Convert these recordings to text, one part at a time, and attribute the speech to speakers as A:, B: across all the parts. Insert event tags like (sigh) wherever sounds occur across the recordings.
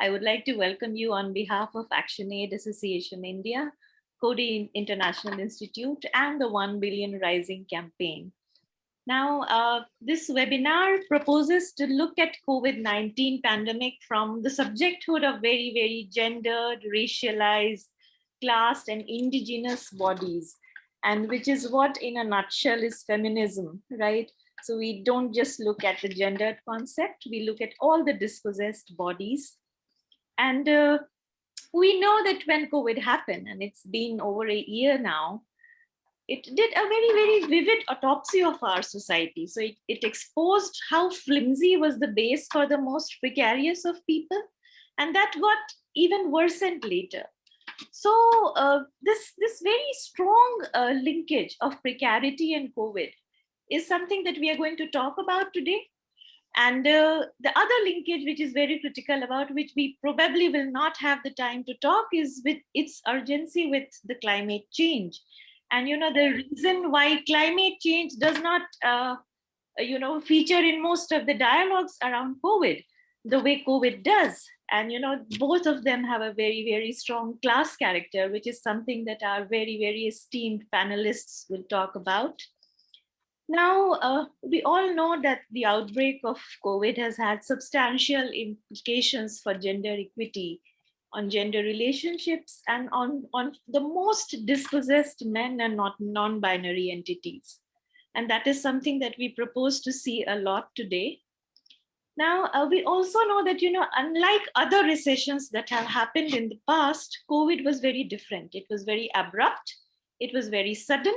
A: I would like to welcome you on behalf of ActionAid Association India, Coady International Institute, and the 1 Billion Rising campaign. Now, uh, this webinar proposes to look at COVID-19 pandemic from the subjecthood of very, very gendered, racialized, classed, and indigenous bodies, and which is what in a nutshell is feminism, right? So we don't just look at the gendered concept, we look at all the dispossessed bodies and uh, we know that when COVID happened, and it's been over a year now, it did a very, very vivid autopsy of our society. So it, it exposed how flimsy was the base for the most precarious of people. And that got even worsened later. So uh, this, this very strong uh, linkage of precarity and COVID is something that we are going to talk about today. And uh, the other linkage, which is very critical about which we probably will not have the time to talk is with its urgency with the climate change. And, you know, the reason why climate change does not, uh, you know, feature in most of the dialogues around COVID, the way COVID does. And, you know, both of them have a very, very strong class character, which is something that our very, very esteemed panelists will talk about. Now, uh, we all know that the outbreak of COVID has had substantial implications for gender equity, on gender relationships, and on, on the most dispossessed men and not non-binary entities. And that is something that we propose to see a lot today. Now, uh, we also know that, you know, unlike other recessions that have happened in the past, COVID was very different. It was very abrupt, it was very sudden,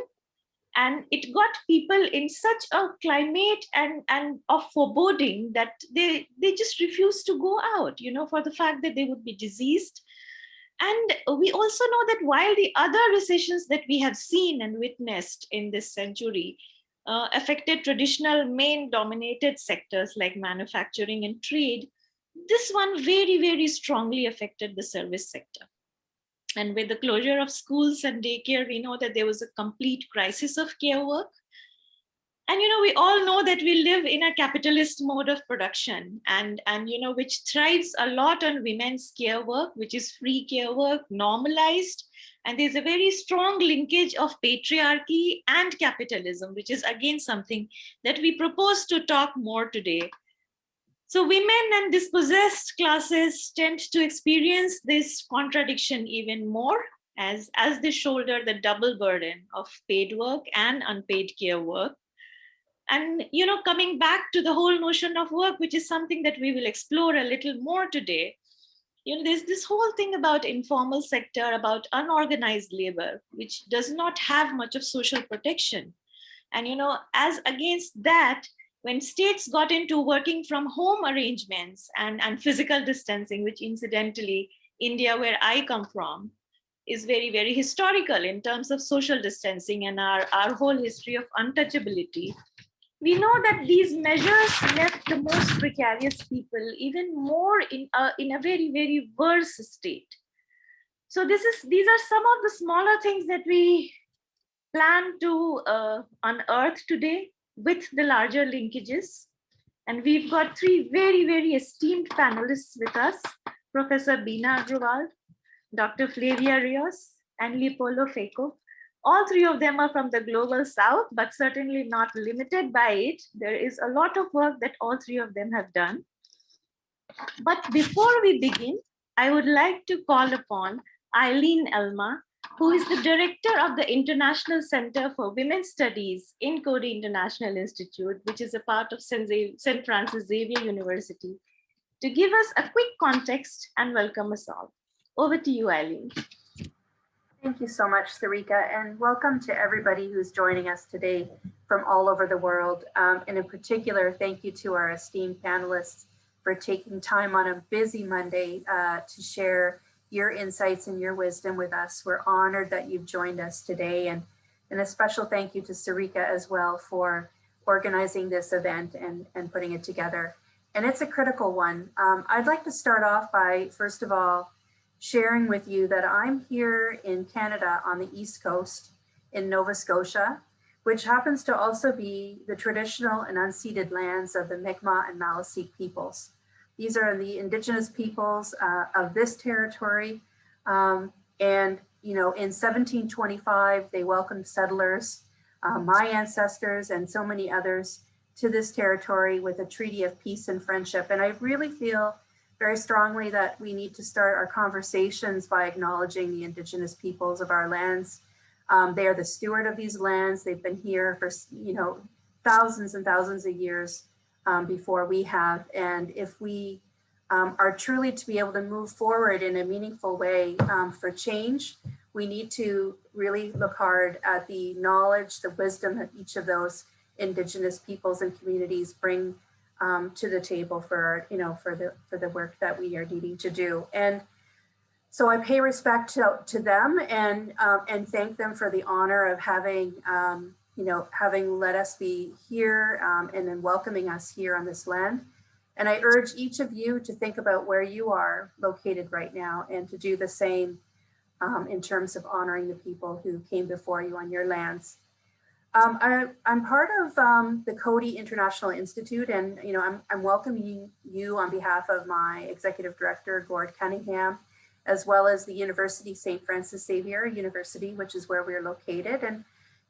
A: and it got people in such a climate and and of foreboding that they they just refused to go out you know for the fact that they would be diseased. And we also know that while the other recessions that we have seen and witnessed in this century uh, affected traditional main dominated sectors like manufacturing and trade this one very very strongly affected the service sector and with the closure of schools and daycare, we know that there was a complete crisis of care work. And, you know, we all know that we live in a capitalist mode of production and, and, you know, which thrives a lot on women's care work, which is free care work, normalized. And there's a very strong linkage of patriarchy and capitalism, which is again something that we propose to talk more today so women and dispossessed classes tend to experience this contradiction even more as, as they shoulder the double burden of paid work and unpaid care work. And, you know, coming back to the whole notion of work, which is something that we will explore a little more today, you know, there's this whole thing about informal sector, about unorganized labor, which does not have much of social protection. And, you know, as against that, when states got into working from home arrangements and, and physical distancing, which incidentally, India, where I come from, is very, very historical in terms of social distancing and our, our whole history of untouchability. We know that these measures left the most precarious people even more in a, in a very, very worse state. So this is these are some of the smaller things that we plan to uh, unearth today with the larger linkages. And we've got three very, very esteemed panelists with us, Professor Bina Agarwal, Dr. Flavia Rios, and Liepollo Pheko. All three of them are from the global south, but certainly not limited by it. There is a lot of work that all three of them have done. But before we begin, I would like to call upon Eileen Alma, who is the director of the International Center for Women's Studies in Coady International Institute, which is a part of St. Francis Xavier University, to give us a quick context and welcome us all. Over to you, Eileen.
B: Thank you so much, Sarika, and welcome to everybody who's joining us today from all over the world. Um, and in particular, thank you to our esteemed panelists for taking time on a busy Monday uh, to share your insights and your wisdom with us. We're honored that you've joined us today and, and a special thank you to Sarika as well for organizing this event and, and putting it together. And it's a critical one. Um, I'd like to start off by, first of all, sharing with you that I'm here in Canada on the East Coast in Nova Scotia, which happens to also be the traditional and unceded lands of the Mi'kmaq and Maliseet peoples. These are the indigenous peoples uh, of this territory. Um, and, you know, in 1725, they welcomed settlers, uh, my ancestors and so many others to this territory with a treaty of peace and friendship. And I really feel very strongly that we need to start our conversations by acknowledging the indigenous peoples of our lands. Um, they are the steward of these lands. They've been here for, you know, thousands and thousands of years um, before we have. And if we um, are truly to be able to move forward in a meaningful way um, for change, we need to really look hard at the knowledge, the wisdom that each of those indigenous peoples and communities bring um, to the table for, you know, for the, for the work that we are needing to do. And so I pay respect to, to them and, um, and thank them for the honor of having um, you know, having let us be here um, and then welcoming us here on this land. And I urge each of you to think about where you are located right now and to do the same um, in terms of honoring the people who came before you on your lands. Um, I, am part of um, the Coady International Institute and you know I'm, I'm welcoming you on behalf of my executive director, Gord Cunningham, as well as the University St. Francis Xavier University, which is where we're located. And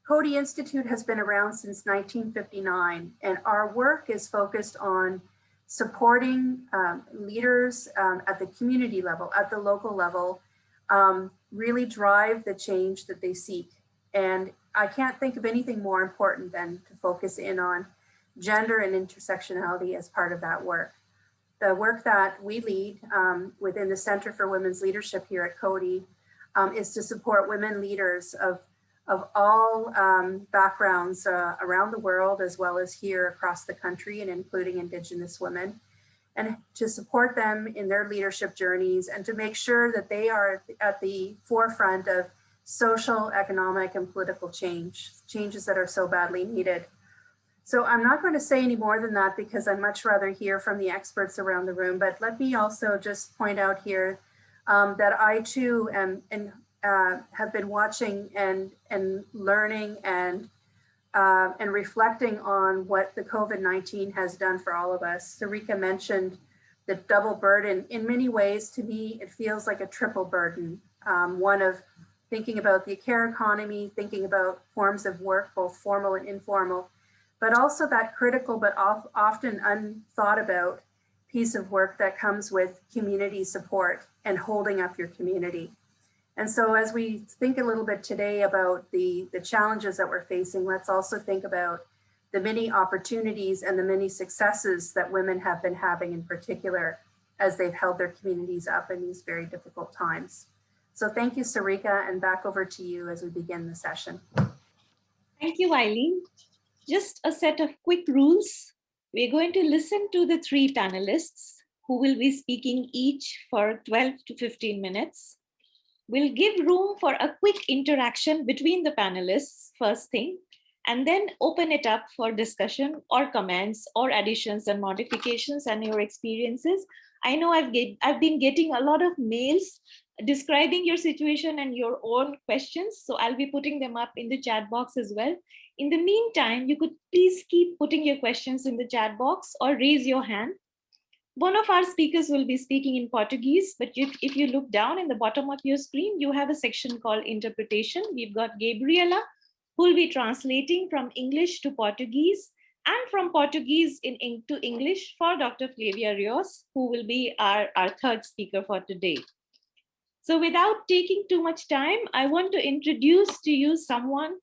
B: Coady Institute has been around since 1959, and our work is focused on supporting um, leaders um, at the community level, at the local level, um, really drive the change that they seek. And I can't think of anything more important than to focus in on gender and intersectionality as part of that work. The work that we lead um, within the Center for Women's Leadership here at Coady um, is to support women leaders of of all um, backgrounds uh, around the world, as well as here across the country and including Indigenous women, and to support them in their leadership journeys and to make sure that they are at the forefront of social, economic, and political change, changes that are so badly needed. So I'm not going to say any more than that because I'd much rather hear from the experts around the room, but let me also just point out here um, that I too am, and uh, have been watching and and learning and uh, and reflecting on what the COVID-19 has done for all of us. Sarika mentioned the double burden. In many ways, to me, it feels like a triple burden. Um, one of thinking about the care economy, thinking about forms of work, both formal and informal, but also that critical but often unthought about piece of work that comes with community support and holding up your community. And so as we think a little bit today about the, the challenges that we're facing, let's also think about the many opportunities and the many successes that women have been having in particular as they've held their communities up in these very difficult times. So thank you, Sarika, and back over to you as we begin the session.
A: Thank you, Eileen. Just a set of quick rules. We're going to listen to the three panelists who will be speaking each for 12 to 15 minutes. We'll give room for a quick interaction between the panelists first thing, and then open it up for discussion or comments or additions and modifications and your experiences. I know I've, get, I've been getting a lot of mails describing your situation and your own questions. So I'll be putting them up in the chat box as well. In the meantime, you could please keep putting your questions in the chat box or raise your hand one of our speakers will be speaking in Portuguese, but if, if you look down in the bottom of your screen, you have a section called interpretation. We've got Gabriela, who will be translating from English to Portuguese and from Portuguese in, in, to English for Dr. Flavia Rios, who will be our, our third speaker for today. So without taking too much time, I want to introduce to you someone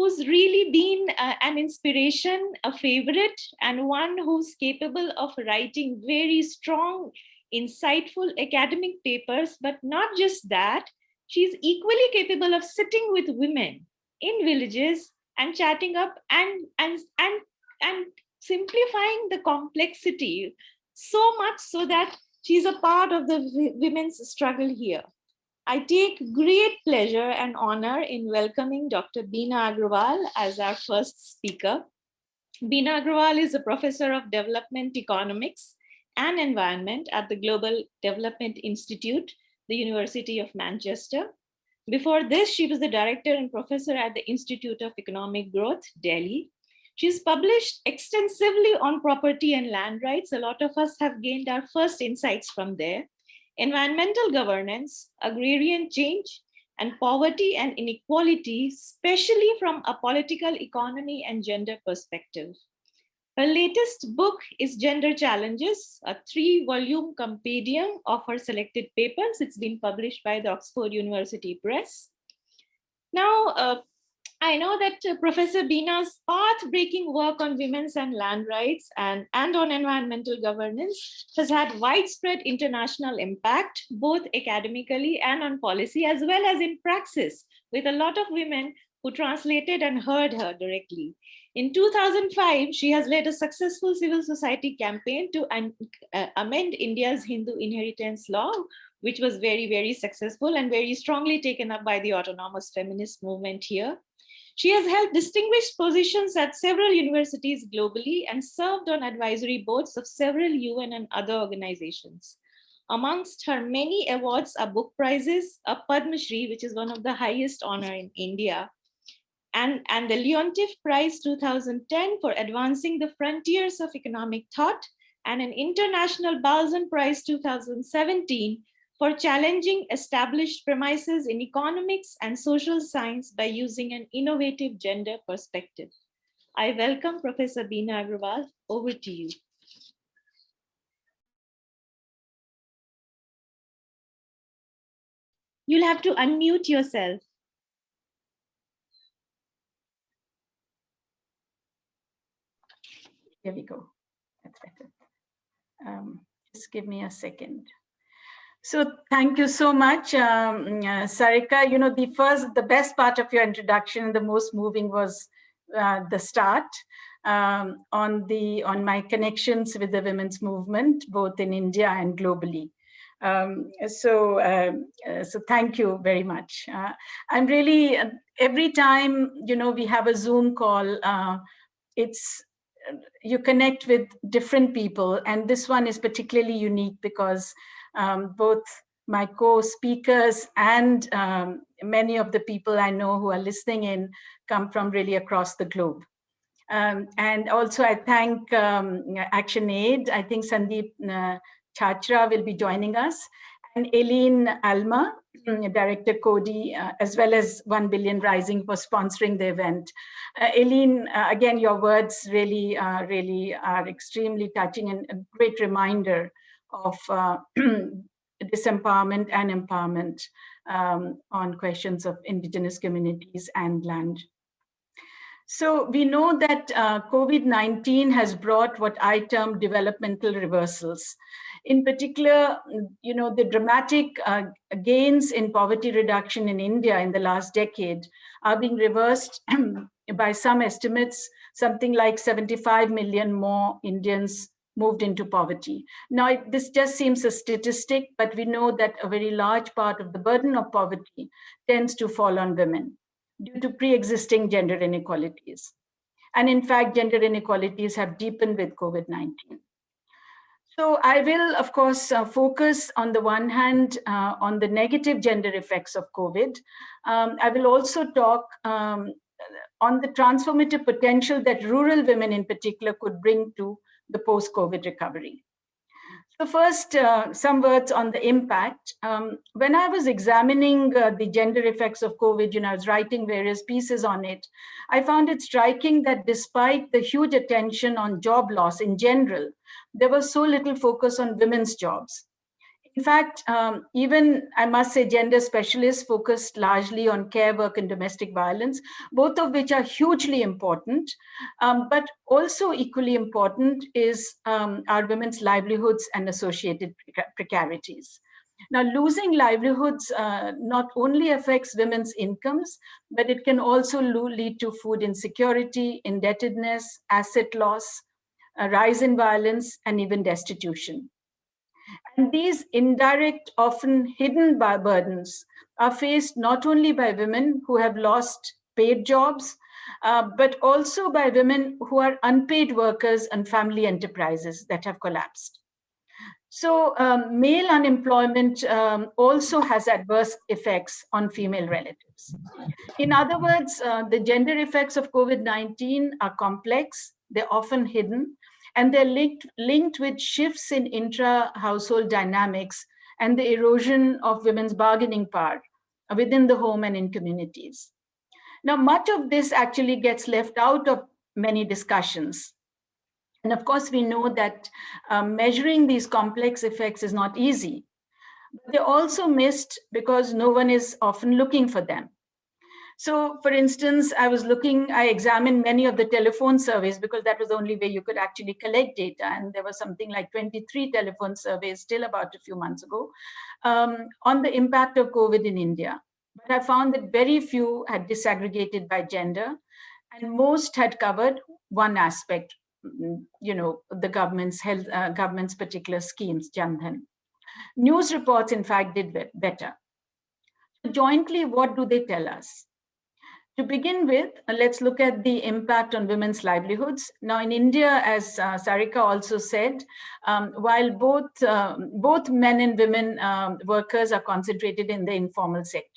A: who's really been uh, an inspiration, a favorite, and one who's capable of writing very strong, insightful academic papers, but not just that, she's equally capable of sitting with women in villages and chatting up and, and, and, and simplifying the complexity so much so that she's a part of the women's struggle here. I take great pleasure and honor in welcoming Dr. Bina Agarwal as our first speaker. Bina Agarwal is a professor of development economics and environment at the Global Development Institute, the University of Manchester. Before this, she was the director and professor at the Institute of Economic Growth, Delhi. She's published extensively on property and land rights. A lot of us have gained our first insights from there. Environmental governance, agrarian change, and poverty and inequality, especially from a political economy and gender perspective. Her latest book is Gender Challenges, a three volume compendium of her selected papers. It's been published by the Oxford University Press. Now, uh, I know that uh, Professor Bina's path-breaking work on women's and land rights and, and on environmental governance has had widespread international impact, both academically and on policy, as well as in praxis, with a lot of women who translated and heard her directly. In 2005, she has led a successful civil society campaign to uh, amend India's Hindu inheritance law, which was very, very successful and very strongly taken up by the autonomous feminist movement here. She has held distinguished positions at several universities globally and served on advisory boards of several UN and other organizations. Amongst her many awards are book prizes, a Padma Shri, which is one of the highest honor in India, and, and the Leontief Prize 2010 for advancing the frontiers of economic thought, and an International Balzan Prize 2017 for challenging established premises in economics and social science by using an innovative gender perspective. I welcome Professor Bina Agarwal. Over to you. You'll have to unmute yourself.
C: Here we go. That's better. Um, just give me a second. So thank you so much, um, uh, Sarika. You know, the first, the best part of your introduction, the most moving was uh, the start um, on the on my connections with the women's movement, both in India and globally. Um, so, um, uh, so thank you very much. Uh, I'm really uh, every time you know we have a Zoom call, uh, it's you connect with different people, and this one is particularly unique because um, both my co-speakers and um, many of the people I know who are listening in come from really across the globe. Um, and also I thank um, ActionAid. I think Sandeep uh, Chachra will be joining us and Eileen Alma, mm, Director Coady, uh, as well as 1 Billion Rising for sponsoring the event. Uh, Eileen, uh, again, your words really, uh, really are extremely touching and a great reminder of uh, (clears throat) disempowerment and empowerment um, on questions of indigenous communities and land. So we know that uh, COVID-19 has brought what I term developmental reversals. In particular, you know, the dramatic uh, gains in poverty reduction in India in the last decade are being reversed (clears throat) by some estimates, something like 75 million more Indians moved into poverty. Now, this just seems a statistic, but we know that a very large part of the burden of poverty tends to fall on women due to pre-existing gender inequalities. And in fact, gender inequalities have deepened with COVID-19. So I will, of course, uh, focus on the one hand uh, on the negative gender effects of COVID. Um, I will also talk um, on the transformative potential that rural women in particular could bring to the post-COVID recovery. So first, uh, some words on the impact. Um, when I was examining uh, the gender effects of COVID, you know, I was writing various pieces on it, I found it striking that despite the huge attention on job loss in general, there was so little focus on women's jobs. In fact, um, even I must say gender specialists focused largely on care work and domestic violence, both of which are hugely important. Um, but also equally important is um, our women's livelihoods and associated precarities. Now, losing livelihoods uh, not only affects women's incomes, but it can also lead to food insecurity, indebtedness, asset loss, a rise in violence, and even destitution. And these indirect, often hidden by burdens are faced not only by women who have lost paid jobs, uh, but also by women who are unpaid workers and family enterprises that have collapsed. So um, male unemployment um, also has adverse effects on female relatives. In other words, uh, the gender effects of COVID-19 are complex, they're often hidden, and they're linked, linked with shifts in intra-household dynamics and the erosion of women's bargaining power within the home and in communities. Now, much of this actually gets left out of many discussions. And of course, we know that um, measuring these complex effects is not easy. But they're also missed because no one is often looking for them. So for instance, I was looking, I examined many of the telephone surveys because that was the only way you could actually collect data. And there was something like 23 telephone surveys still about a few months ago um, on the impact of COVID in India. But I found that very few had disaggregated by gender and most had covered one aspect, mm, you know, the government's health, uh, government's particular schemes, Jandhan. News reports, in fact, did better. Jointly, what do they tell us? To begin with, uh, let's look at the impact on women's livelihoods. Now in India, as uh, Sarika also said, um, while both, uh, both men and women um, workers are concentrated in the informal sector,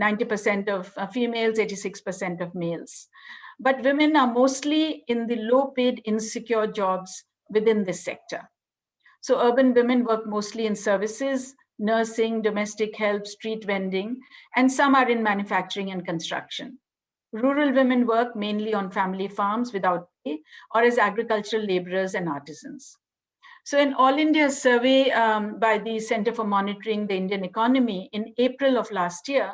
C: 90% of uh, females, 86% of males. But women are mostly in the low paid insecure jobs within this sector. So urban women work mostly in services, nursing, domestic help, street vending, and some are in manufacturing and construction. Rural women work mainly on family farms without pay or as agricultural laborers and artisans. So an All India survey um, by the Center for Monitoring the Indian Economy in April of last year,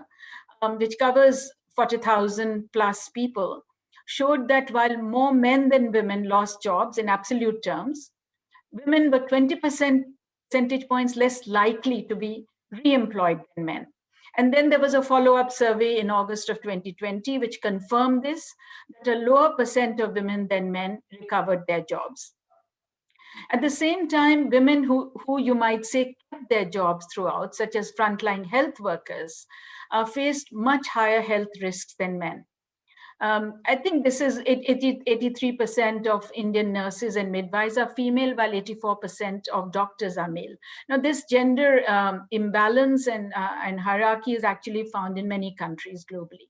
C: um, which covers 40,000 plus people, showed that while more men than women lost jobs in absolute terms, women were 20% percentage points less likely to be re-employed than men. And then there was a follow-up survey in August of 2020, which confirmed this, that a lower percent of women than men recovered their jobs. At the same time, women who, who you might say kept their jobs throughout, such as frontline health workers, uh, faced much higher health risks than men. Um, I think this is 83% of Indian nurses and midwives are female, while 84% of doctors are male. Now, this gender um, imbalance and, uh, and hierarchy is actually found in many countries globally.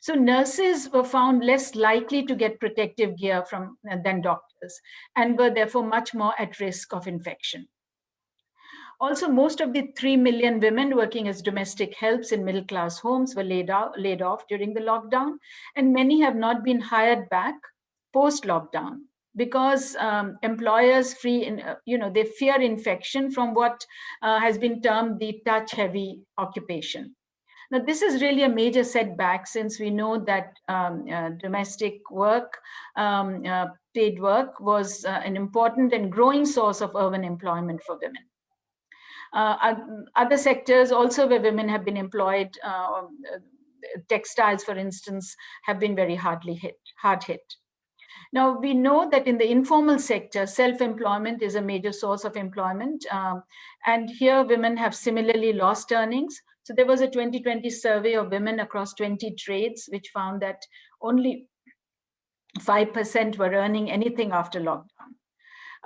C: So nurses were found less likely to get protective gear from than doctors and were therefore much more at risk of infection. Also, most of the 3 million women working as domestic helps in middle class homes were laid, out, laid off during the lockdown, and many have not been hired back post lockdown because um, employers free in, uh, you know they fear infection from what uh, has been termed the touch heavy occupation. Now this is really a major setback since we know that um, uh, domestic work um, uh, paid work was uh, an important and growing source of urban employment for women uh, other sectors also where women have been employed, uh, textiles, for instance, have been very hardly hit, hard hit. Now, we know that in the informal sector, self-employment is a major source of employment. Um, and here women have similarly lost earnings. So there was a 2020 survey of women across 20 trades, which found that only 5% were earning anything after lockdown.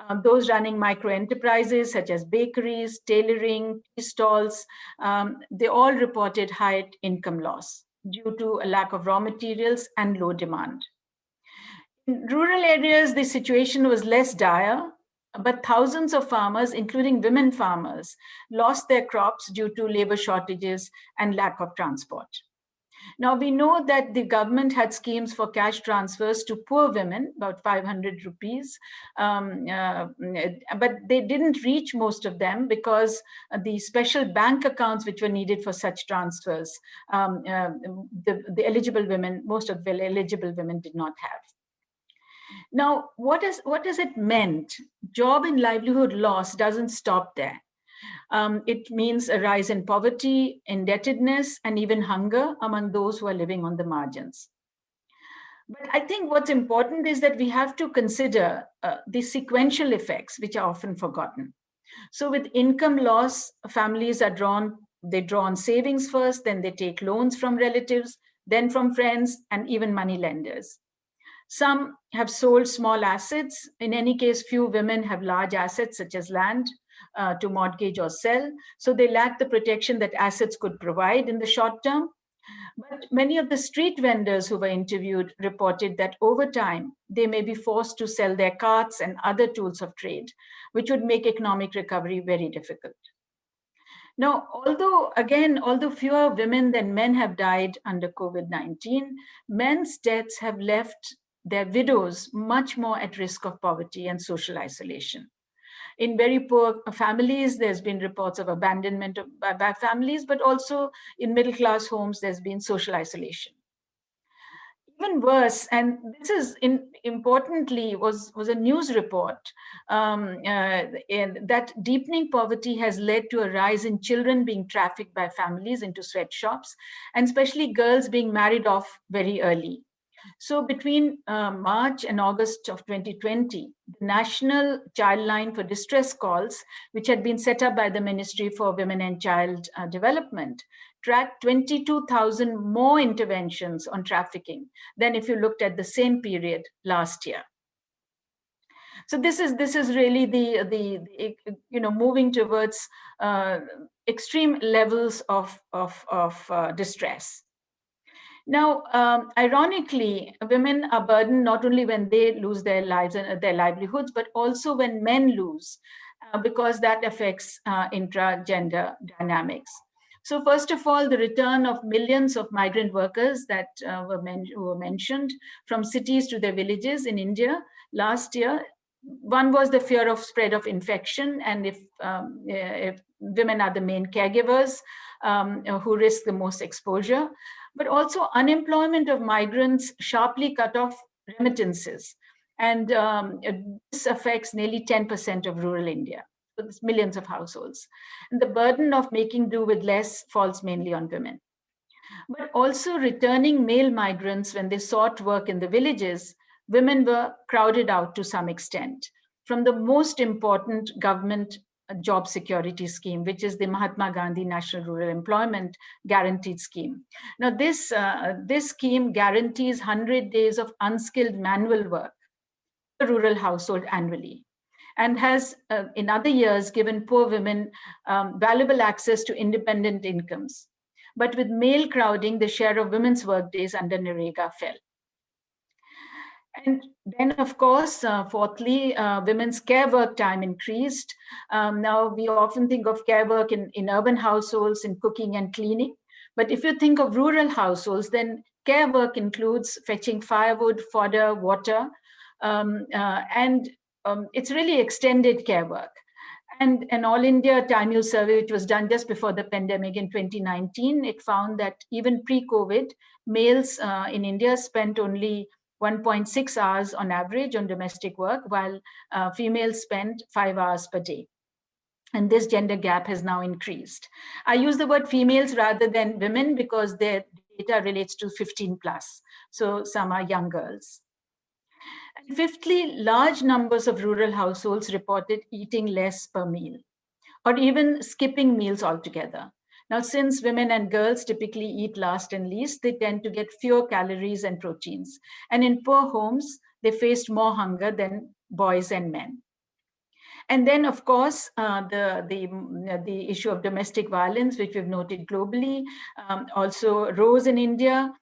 C: Um, those running micro enterprises such as bakeries, tailoring, stalls, um, they all reported high income loss due to a lack of raw materials and low demand. In rural areas, the situation was less dire, but thousands of farmers, including women farmers, lost their crops due to labor shortages and lack of transport. Now we know that the government had schemes for cash transfers to poor women, about 500 rupees, um, uh, but they didn't reach most of them because the special bank accounts which were needed for such transfers, um, uh, the, the eligible women, most of the eligible women did not have. Now, what, is, what does it meant? Job and livelihood loss doesn't stop there. Um, it means a rise in poverty, indebtedness, and even hunger among those who are living on the margins. But I think what's important is that we have to consider uh, the sequential effects, which are often forgotten. So with income loss, families are drawn, they draw on savings first, then they take loans from relatives, then from friends, and even money lenders. Some have sold small assets. In any case, few women have large assets such as land uh, to mortgage or sell. So they lack the protection that assets could provide in the short term. But many of the street vendors who were interviewed reported that over time, they may be forced to sell their carts and other tools of trade, which would make economic recovery very difficult. Now, although, again, although fewer women than men have died under COVID-19, men's deaths have left their widows much more at risk of poverty and social isolation. In very poor families, there's been reports of abandonment of, by families, but also in middle class homes, there's been social isolation. Even worse, and this is in, importantly, was, was a news report um, uh, that deepening poverty has led to a rise in children being trafficked by families into sweatshops, and especially girls being married off very early. So between uh, March and August of 2020, the National Child Line for Distress Calls, which had been set up by the Ministry for Women and Child uh, Development, tracked 22,000 more interventions on trafficking than if you looked at the same period last year. So this is this is really the the, the you know moving towards uh, extreme levels of of of uh, distress. Now, um, ironically, women are burdened not only when they lose their lives and uh, their livelihoods, but also when men lose, uh, because that affects uh, intra-gender dynamics. So first of all, the return of millions of migrant workers that uh, were, men were mentioned from cities to their villages in India last year. One was the fear of spread of infection, and if, um, if women are the main caregivers um, who risk the most exposure but also unemployment of migrants sharply cut off remittances. And um, this affects nearly 10% of rural India. So there's millions of households. And the burden of making do with less falls mainly on women. But also returning male migrants when they sought work in the villages, women were crowded out to some extent from the most important government job security scheme, which is the Mahatma Gandhi National Rural Employment Guaranteed Scheme. Now this, uh, this scheme guarantees 100 days of unskilled manual work a rural household annually and has uh, in other years given poor women um, valuable access to independent incomes. But with male crowding, the share of women's work days under NREGA fell. And then, of course, uh, fourthly, uh, women's care work time increased. Um, now, we often think of care work in, in urban households, in cooking and cleaning. But if you think of rural households, then care work includes fetching firewood, fodder, water, um, uh, and um, it's really extended care work. And an All India Time Use survey, which was done just before the pandemic in 2019, it found that even pre-COVID, males uh, in India spent only 1.6 hours on average on domestic work, while uh, females spend five hours per day. And this gender gap has now increased. I use the word females rather than women because their data relates to 15 plus. So some are young girls. And fifthly, large numbers of rural households reported eating less per meal or even skipping meals altogether. Now, since women and girls typically eat last and least, they tend to get fewer calories and proteins. And in poor homes, they faced more hunger than boys and men. And then, of course, uh, the, the, the issue of domestic violence, which we've noted globally, um, also rose in India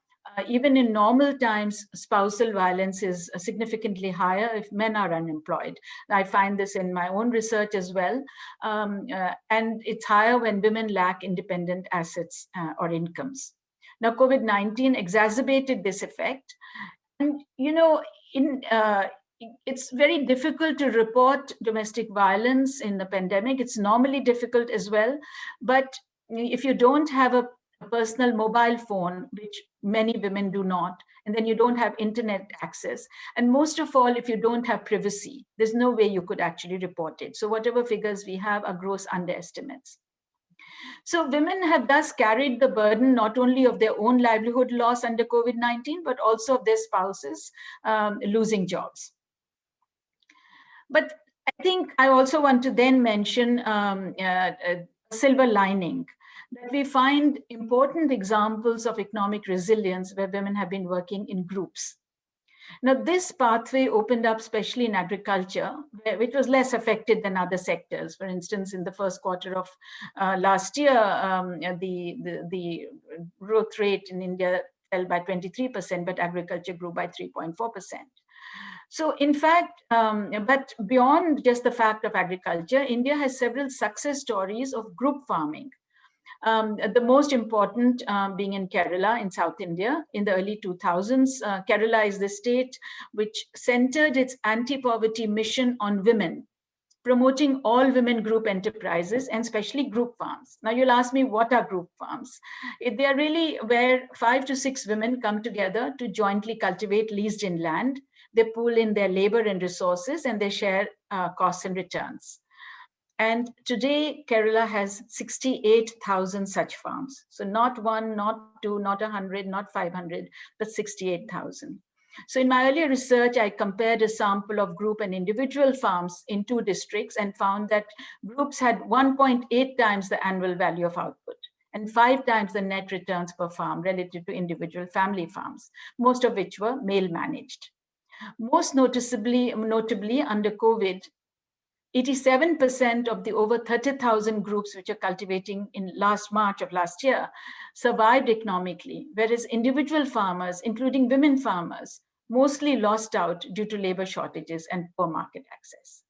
C: even in normal times, spousal violence is uh, significantly higher if men are unemployed. I find this in my own research as well. Um, uh, and it's higher when women lack independent assets uh, or incomes. Now, COVID-19 exacerbated this effect. And, you know, in, uh, it's very difficult to report domestic violence in the pandemic. It's normally difficult as well. But if you don't have a personal mobile phone, which many women do not, and then you don't have internet access. And most of all, if you don't have privacy, there's no way you could actually report it. So whatever figures we have are gross underestimates. So women have thus carried the burden not only of their own livelihood loss under COVID-19, but also of their spouses um, losing jobs. But I think I also want to then mention um, uh, a silver lining that we find important examples of economic resilience where women have been working in groups. Now, this pathway opened up, especially in agriculture, which was less affected than other sectors. For instance, in the first quarter of uh, last year, um, the, the, the growth rate in India fell by 23%, but agriculture grew by 3.4%. So in fact, um, but beyond just the fact of agriculture, India has several success stories of group farming. Um, the most important um, being in Kerala in South India in the early 2000s. Uh, Kerala is the state which centered its anti-poverty mission on women, promoting all women group enterprises and especially group farms. Now you'll ask me, what are group farms? They are really where five to six women come together to jointly cultivate leased in land. They pool in their labor and resources and they share uh, costs and returns. And today, Kerala has 68,000 such farms. So not one, not two, not 100, not 500, but 68,000. So in my earlier research, I compared a sample of group and individual farms in two districts and found that groups had 1.8 times the annual value of output and five times the net returns per farm relative to individual family farms, most of which were male managed. Most noticeably, notably under COVID, 87% of the over 30,000 groups which are cultivating in last March of last year survived economically, whereas individual farmers, including women farmers, mostly lost out due to labor shortages and poor market access.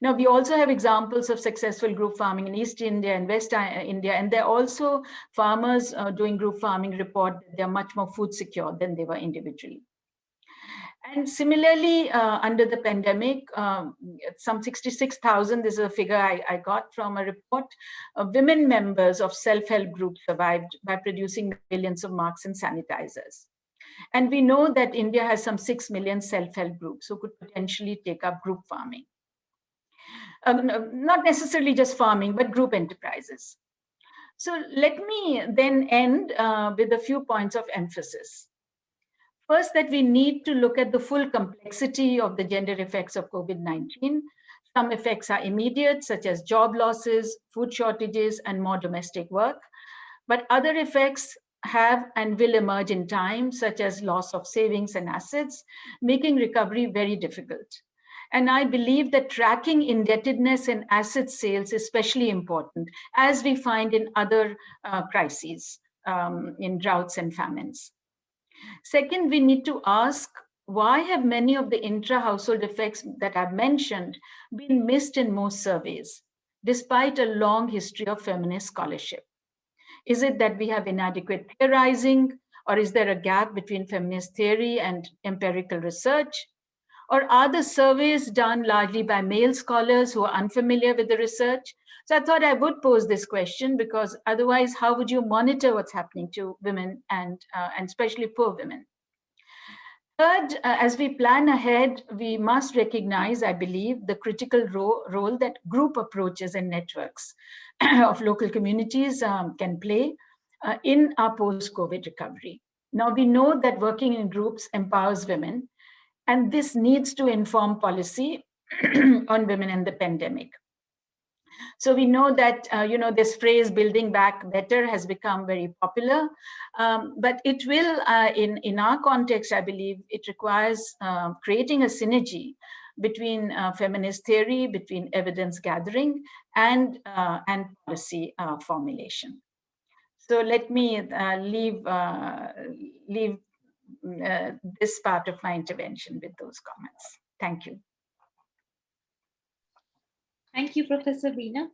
C: Now, we also have examples of successful group farming in East India and West uh, India, and they're also farmers uh, doing group farming report they're much more food secure than they were individually. And similarly, uh, under the pandemic, um, some 66,000, this is a figure I, I, got from a report, uh, women members of self-help groups survived by producing millions of masks and sanitizers. And we know that India has some 6 million self-help groups who could potentially take up group farming. Um, not necessarily just farming, but group enterprises. So let me then end uh, with a few points of emphasis. First, that we need to look at the full complexity of the gender effects of COVID-19. Some effects are immediate, such as job losses, food shortages, and more domestic work. But other effects have and will emerge in time, such as loss of savings and assets, making recovery very difficult. And I believe that tracking indebtedness and asset sales is especially important, as we find in other uh, crises, um, in droughts and famines. Second, we need to ask, why have many of the intra-household effects that I've mentioned been missed in most surveys, despite a long history of feminist scholarship? Is it that we have inadequate theorizing, or is there a gap between feminist theory and empirical research? Or are the surveys done largely by male scholars who are unfamiliar with the research? So I thought I would pose this question because otherwise, how would you monitor what's happening to women and, uh, and especially poor women? Third, uh, as we plan ahead, we must recognize, I believe, the critical ro role that group approaches and networks (clears throat) of local communities um, can play uh, in our post-COVID recovery. Now, we know that working in groups empowers women, and this needs to inform policy (clears throat) on women in the pandemic. So we know that, uh, you know, this phrase building back better has become very popular, um, but it will, uh, in, in our context, I believe, it requires uh, creating a synergy between uh, feminist theory, between evidence gathering and, uh, and policy uh, formulation. So let me leave, leave this part of my intervention with those comments. Thank you.
A: Thank you, Professor Veena.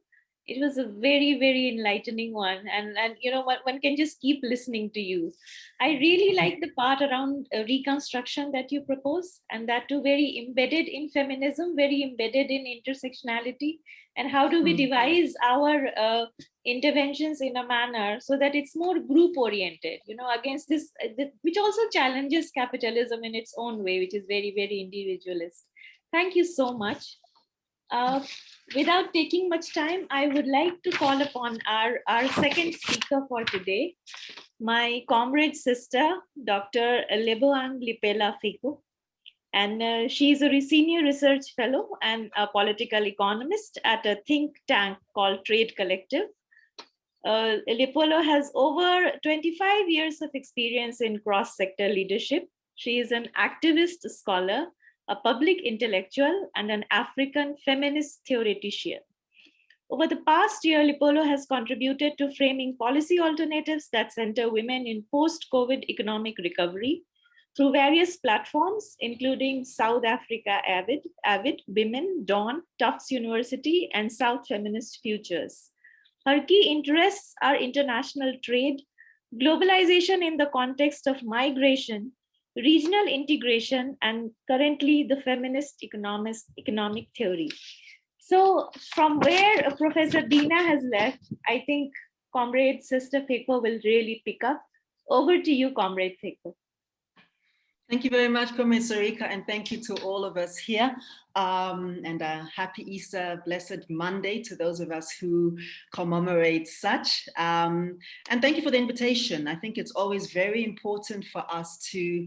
A: It was a very, very enlightening one. And, and you know, one, one can just keep listening to you. I really like the part around uh, reconstruction that you propose, and that too very embedded in feminism, very embedded in intersectionality. And how do we mm. devise our uh, interventions in a manner so that it's more group oriented, you know, against this, uh, which also challenges capitalism in its own way, which is very, very individualist. Thank you so much. Uh, without taking much time, I would like to call upon our, our second speaker for today, my comrade sister, Dr. Lebohang Liepollo Pheko. And uh, she's a senior research fellow and a political economist at a think tank called Trade Collective. Uh, Liepollo has over 25 years of experience in cross-sector leadership She is an activist scholar, a public intellectual, and an African feminist theoretician. Over the past year, Liepollo has contributed to framing policy alternatives that center women in post-COVID economic recovery through various platforms, including South Africa Avid, Avid, Women, Dawn, Tufts University, and South Feminist Futures. Her key interests are international trade, globalization in the context of migration, regional integration, and currently the feminist economist, economic theory. So from where uh, Professor Bina has left, I think Comrade Sister Pheko will really pick up. Over to you, Comrade Pheko.
D: Thank you very much, Comrade Sarika, and thank you to all of us here. Um, and a happy Easter, blessed Monday to those of us who commemorate such. Um, and thank you for the invitation. I think it's always very important for us to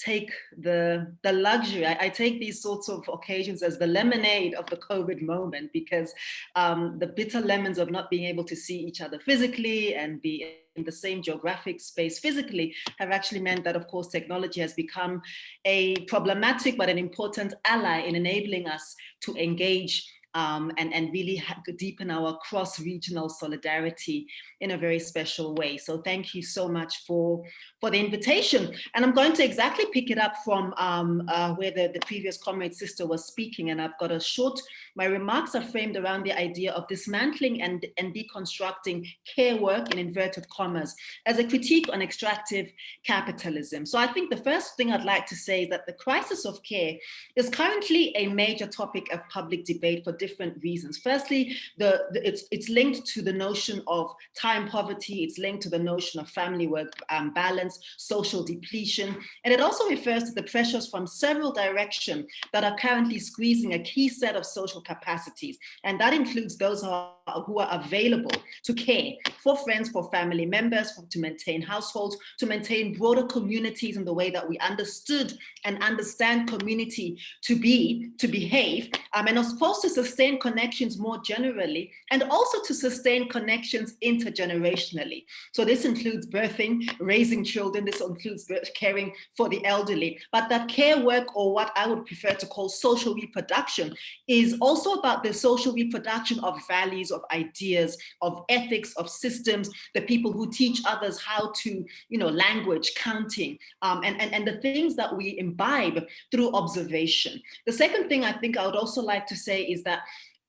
D: take the, the luxury. I, I, take these sorts of occasions as the lemonade of the COVID moment because um, the bitter lemons of not being able to see each other physically and be in the same geographic space physically have actually meant that, of course, technology has become a problematic but an important ally in enabling us to engage um, and, and really deepen our cross-regional solidarity in a very special way. So thank you so much for, for the invitation. And I'm going to exactly pick it up from um, uh, where the, the previous comrade sister was speaking. And I've got a short, my remarks are framed around the idea of dismantling and, and deconstructing care work in inverted commas as a critique on extractive capitalism. So I think the first thing I'd like to say is that the crisis of care is currently a major topic of public debate for different reasons. Firstly, the, the, it's, it's linked to the notion of time poverty, it's linked to the notion of family work um, balance, social depletion, and it also refers to the pressures from several directions that are currently squeezing a key set of social capacities. And that includes those who are, who are available to care for friends, for family members, for, to maintain households, to maintain broader communities in the way that we understood and understand community to be, to behave, um, and are supposed to sustain connections more generally, and also to sustain connections intergenerationally. So this includes birthing, raising children, this includes caring for the elderly, but that care work, or what I would prefer to call social reproduction, is also about the social reproduction of values, of ideas, of ethics, of systems, the people who teach others how to, you know, language, counting, um, and, and, and the things that we imbibe through observation. The second thing I think I would also like to say is that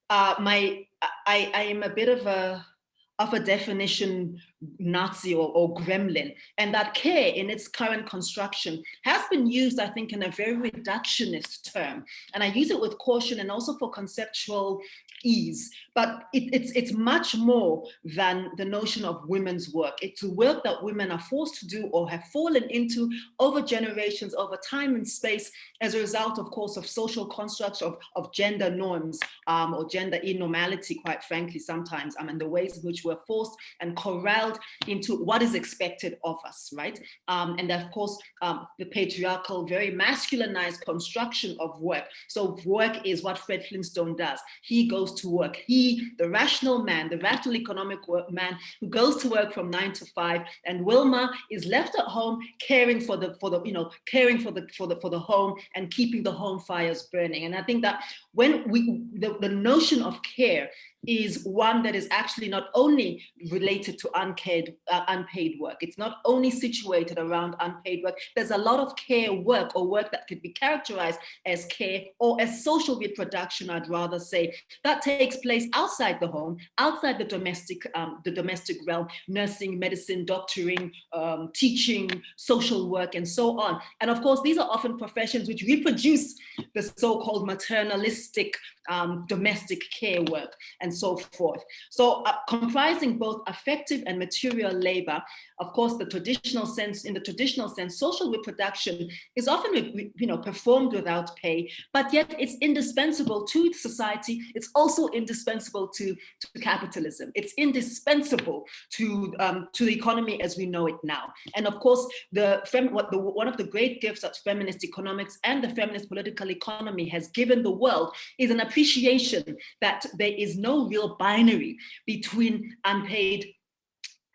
D: uh, my I, I am a bit of a of a definition Nazi or, or, gremlin. And that care in its current construction has been used, I think, in a very reductionist term. And I use it with caution and also for conceptual ease. But it, it's, it's much more than the notion of women's work. It's work that women are forced to do or have fallen into over generations, over time and space, as a result, of course, of social constructs of, of gender norms um, or gender enormality, quite frankly, sometimes, I mean, the ways in which we're forced and corralled into what is expected of us, right? Um, and of course, um, the patriarchal, very masculinized construction of work. So work is what Fred Flintstone does. He goes to work. He, the rational man, the rational economic man who goes to work from nine to five, and Wilma is left at home caring for the, for the, you know, caring for the, for the, for the home and keeping the home fires burning. And I think that when we, the, the notion of care is one that is actually not only related to unpaid, uh, unpaid work. It's not only situated around unpaid work. There's a lot of care work or work that could be characterized as care or as social reproduction, I'd rather say, that takes place outside the home, outside the domestic, um, the domestic realm, nursing, medicine, doctoring, um, teaching, social work, and so on. And of course, these are often professions which reproduce the so-called maternalistic um, domestic care work and so forth. So uh, comprising both affective and material labor, of course, the traditional sense, in the traditional sense, social reproduction is often you know, performed without pay, but yet it's indispensable to society. It's also indispensable to, to capitalism. It's indispensable to, um, to the economy as we know it now. And of course, the, what the, one of the great gifts that feminist economics and the feminist political economy has given the world is an appreciation that there is no real binary between unpaid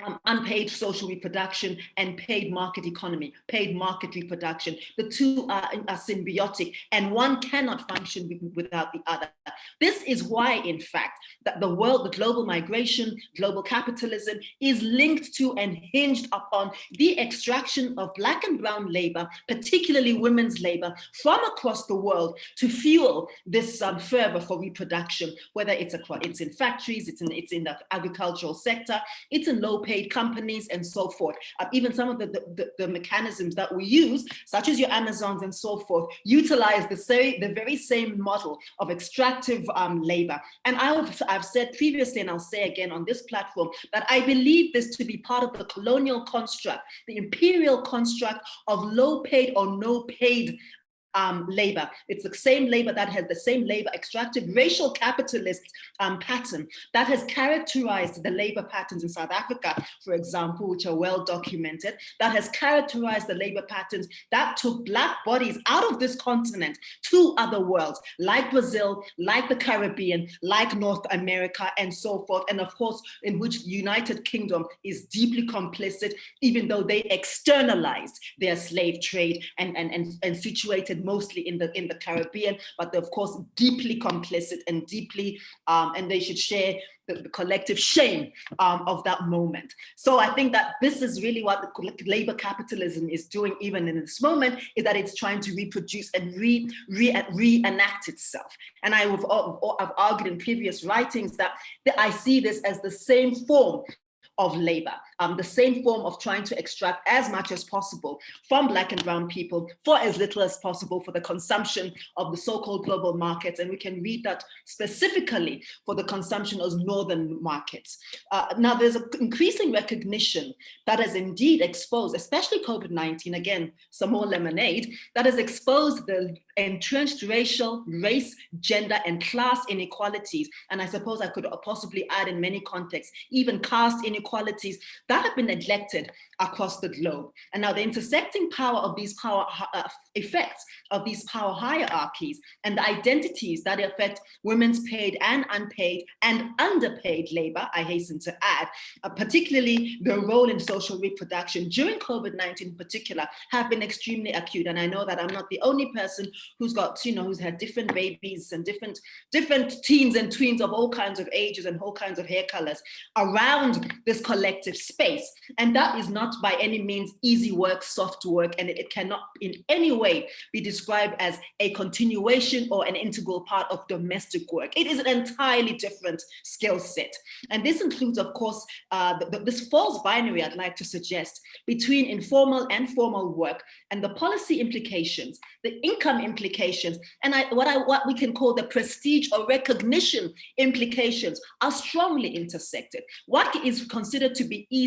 D: um, unpaid social reproduction and paid market economy, paid market reproduction. The two are, are symbiotic and one cannot function without the other. This is why, in fact, that the world, the global migration, global capitalism is linked to and hinged upon the extraction of black and brown labor, particularly women's labor, from across the world to fuel this um, fervor for reproduction, whether it's, across, it's in factories, it's in, it's in the agricultural sector, it's in low paid companies and so forth. Uh, even some of the, the, the, mechanisms that we use, such as your Amazons and so forth, utilize the, say, the very same model of extractive um, labor. And I've, I've said previously, and I'll say again on this platform, that I believe this to be part of the colonial construct, the imperial construct of low paid or no paid um, labor. It's the same labor that has the same labor extractive racial capitalist um, pattern that has characterized the labor patterns in South Africa, for example, which are well documented, that has characterized the labor patterns that took black bodies out of this continent to other worlds, like Brazil, like the Caribbean, like North America, and so forth. And of course, in which the United Kingdom is deeply complicit, even though they externalized their slave trade and, and, and, and situated mostly in the in the Caribbean, but they're of course deeply complicit and deeply, um, and they should share the, the collective shame um, of that moment. So I think that this is really what the labor capitalism is doing even in this moment, is that it's trying to reproduce and re, re, reenact itself. And I have I've argued in previous writings that I see this as the same form of labor, um, the same form of trying to extract as much as possible from black and brown people for as little as possible for the consumption of the so-called global markets. And we can read that specifically for the consumption of northern markets. Uh, now there's an increasing recognition that has indeed exposed, especially COVID-19, again, some more lemonade, that has exposed the entrenched racial, race, gender, and class inequalities. And I suppose I could possibly add in many contexts, even caste inequalities that have been neglected across the globe. And now the intersecting power of these power uh, effects of these power hierarchies and the identities that affect women's paid and unpaid and underpaid labor, I hasten to add, uh, particularly the role in social reproduction during COVID-19 in particular, have been extremely acute. And I know that I'm not the only person who's got, you know, who's had different babies and different, different teens and tweens of all kinds of ages and all kinds of hair colors around this collective space. And that is not by any means easy work, soft work, and it, it cannot in any way be described as a continuation or an integral part of domestic work. It is an entirely different skill set. And this includes, of course, uh, the, the, this false binary I'd like to suggest between informal and formal work and the policy implications, the income implications, and I, what, I, what we can call the prestige or recognition implications are strongly intersected. What is considered to be easy,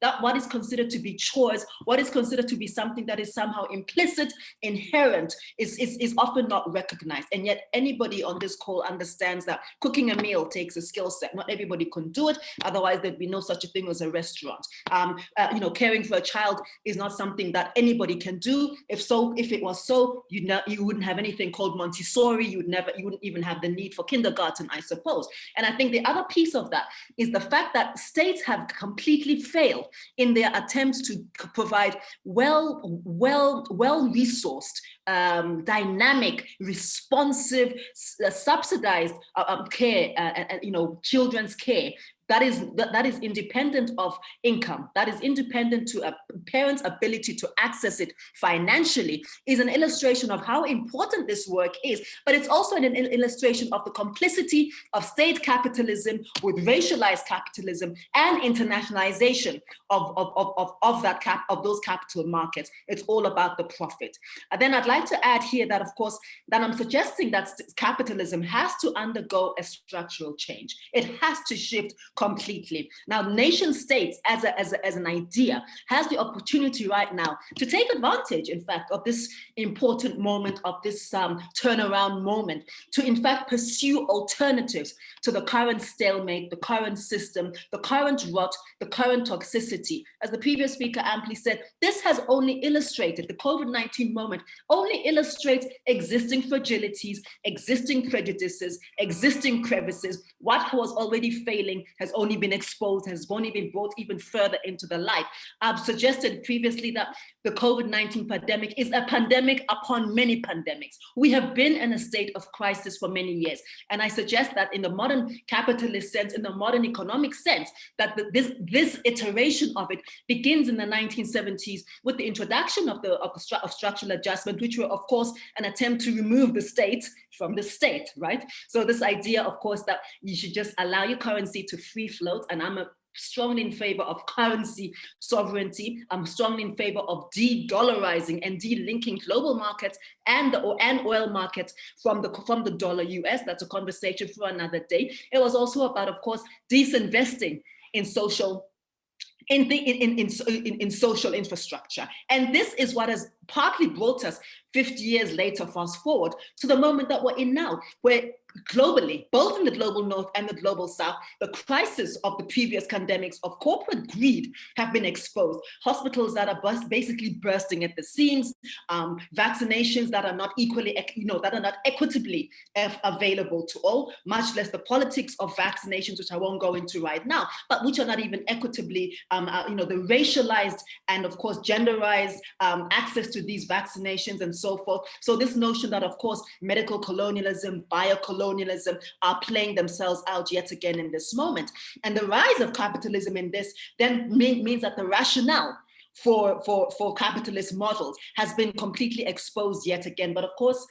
D: that what is considered to be chores, what is considered to be something that is somehow implicit, inherent, is, is, is often not recognized. And yet anybody on this call understands that cooking a meal takes a skill set. Not everybody can do it, otherwise there'd be no such a thing as a restaurant. Um, uh, you know, caring for a child is not something that anybody can do. If so, if it was so, you know, you wouldn't have anything called Montessori. You would never, you wouldn't even have the need for kindergarten, I suppose. And I think the other piece of that is the fact that states have completely failed in their attempts to provide well, well, well resourced, um, dynamic, responsive, uh, subsidized uh, um, care, uh, you know, children's care that is that, is independent of income. That is independent to a parent's ability to access it financially is an illustration of how important this work is but it's also an, an illustration of the complicity of state capitalism with racialized capitalism and internationalization of of, of, of, of that cap of those capital markets. It's all about the profit. And then i'd like to add here that of course that i'm suggesting that capitalism has to undergo a structural change. It has to shift completely. Now, nation states as, a, as, a, as an idea has the opportunity right now to take advantage, in fact, of this important moment, of this um, turnaround moment, to in fact pursue alternatives to the current stalemate, the current system, the current rot, the current toxicity. As the previous speaker amply said, this has only illustrated, the COVID-19 moment only illustrates existing fragilities, existing prejudices, existing crevices. What was already failing has only been exposed, has only been brought even further into the light. I've suggested previously that the COVID-19 pandemic is a pandemic upon many pandemics. We have been in a state of crisis for many years. And I suggest that in the modern capitalist sense, in the modern economic sense, that the, this, this iteration of it begins in the 1970s with the introduction of the, of, the of structural adjustment, which were of course an attempt to remove the state from the state, right? So this idea, of course, that you should just allow your currency to free float, and I'm a strongly in favor of currency sovereignty. I'm strongly in favor of de-dollarizing and de-linking global markets and the and oil markets from the from the dollar US. That's a conversation for another day. It was also about, of course, disinvesting in social in, the, in, in, in, in social infrastructure. And this is what has partly brought us 50 years later, fast forward to the moment that we're in now, where globally, both in the global north and the global south, the crisis of the previous pandemics of corporate greed have been exposed. Hospitals that are basically bursting at the seams, um, vaccinations that are not equally, you know, that are not equitably available to all, much less the politics of vaccinations, which I won't go into right now, but which are not even equitably, um, uh, you know, the racialized and of course genderized um, access to these vaccinations and so forth. So this notion that of course medical colonialism, biocolonialism, colonialism are playing themselves out yet again in this moment. And the rise of capitalism in this then mean, means that the rationale for, for, for capitalist models has been completely exposed yet again. But of course,